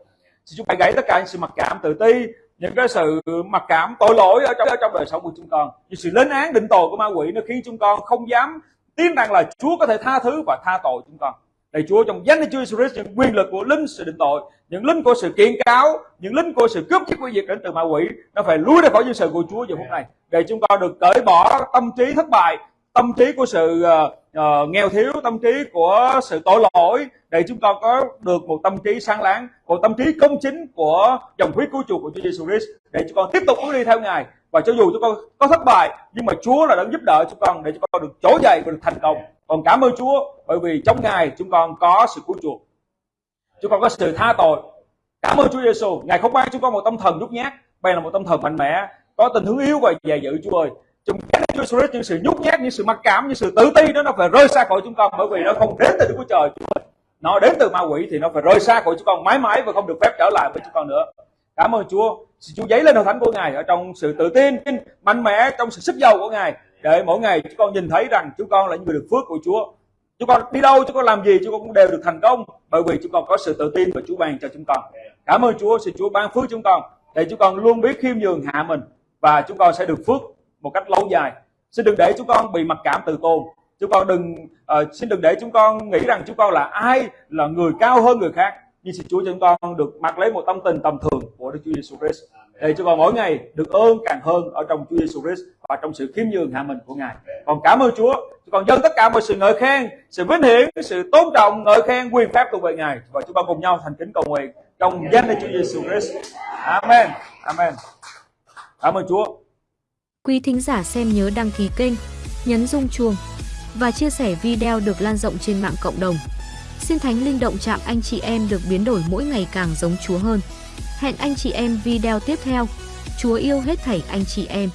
Speaker 2: Xin Chúa hãy gãy tất cả những sự mặc cảm tự ti những cái sự mặc cảm tội lỗi ở trong ở trong đời sống của chúng con. Những sự lên án định tội của ma quỷ nó khiến chúng con không dám tin rằng là Chúa có thể tha thứ và tha tội chúng con. Lạy Chúa trong danh Chúa Jesus Christ những quyền lực của linh sự định tội, những linh của sự kiện cáo, những linh của sự cướp chiếc quy diệt đến từ ma quỷ, nó phải lui ra khỏi dân sự của Chúa giờ phút này. Để chúng con được cởi bỏ tâm trí thất bại, tâm trí của sự uh, uh, nghèo thiếu, tâm trí của sự tội lỗi, để chúng con có được một tâm trí sáng láng, một tâm trí công chính của dòng huyết cứu chuộc của Chúa Giêsu Christ, để chúng con tiếp tục bước đi theo Ngài. Và cho dù chúng con có thất bại, nhưng mà Chúa là đã giúp đỡ chúng con để chúng con được trỗi dậy và được thành công còn cảm ơn Chúa bởi vì trong Ngài chúng con có sự cứu chuộc Chúng con có sự tha tội. Cảm ơn Chúa Giêsu, Ngài không ban chúng con một tâm thần nhút nhát, bèn là một tâm thần mạnh mẽ, có tình hướng yếu và dè dữ Chúa ơi. Chúng Chúa Jesus những sự nhút nhát, những sự mặc cảm, những sự tự ti đó nó phải rơi xa khỏi chúng con bởi vì nó không đến từ Đức Chúa Trời Nó đến từ ma quỷ thì nó phải rơi xa khỏi chúng con mãi mãi và không được phép trở lại với chúng con nữa. Cảm ơn Chúa. Xin Chúa giấy lên hội thánh của Ngài ở trong sự tự tin, mạnh mẽ, trong sự sức giàu của Ngài. Để mỗi ngày chúng con nhìn thấy rằng chúng con là những người được phước của Chúa. Chúng con đi đâu, chúng con làm gì, chúng con cũng đều được thành công. Bởi vì chúng con có sự tự tin và Chúa ban cho chúng con. Cảm ơn Chúa, xin Chúa ban phước chúng con. Để chúng con luôn biết khiêm nhường hạ mình. Và chúng con sẽ được phước một cách lâu dài. Xin đừng để chúng con bị mặc cảm tự tôn. Chúng con đừng uh, xin đừng để chúng con nghĩ rằng chúng con là ai là người cao hơn người khác nhưng xin Chúa cho chúng con được mặc lấy một tâm tình tầm thường của Đức Chúa Giêsu Christ để cho con mỗi ngày được ơn càng hơn ở trong Chúa Giêsu Christ và trong sự khiêm nhường hạ mình của Ngài. Còn cảm ơn Chúa, còn dâng tất cả mọi sự ngợi khen, sự vinh hiển, sự tôn trọng, ngợi khen, quyền phép thuộc về Ngài và chúng con cùng nhau thành kính cầu nguyện trong danh Đức Chúa Giêsu Christ. Amen. Amen. Cảm ơn Chúa.
Speaker 1: Quý thính giả xem nhớ đăng ký kênh, nhấn rung chuông và chia sẻ video được lan rộng trên mạng cộng đồng. Xin Thánh Linh động chạm anh chị em được biến đổi mỗi ngày càng giống Chúa hơn. Hẹn anh chị em video tiếp theo. Chúa yêu hết thảy anh chị em.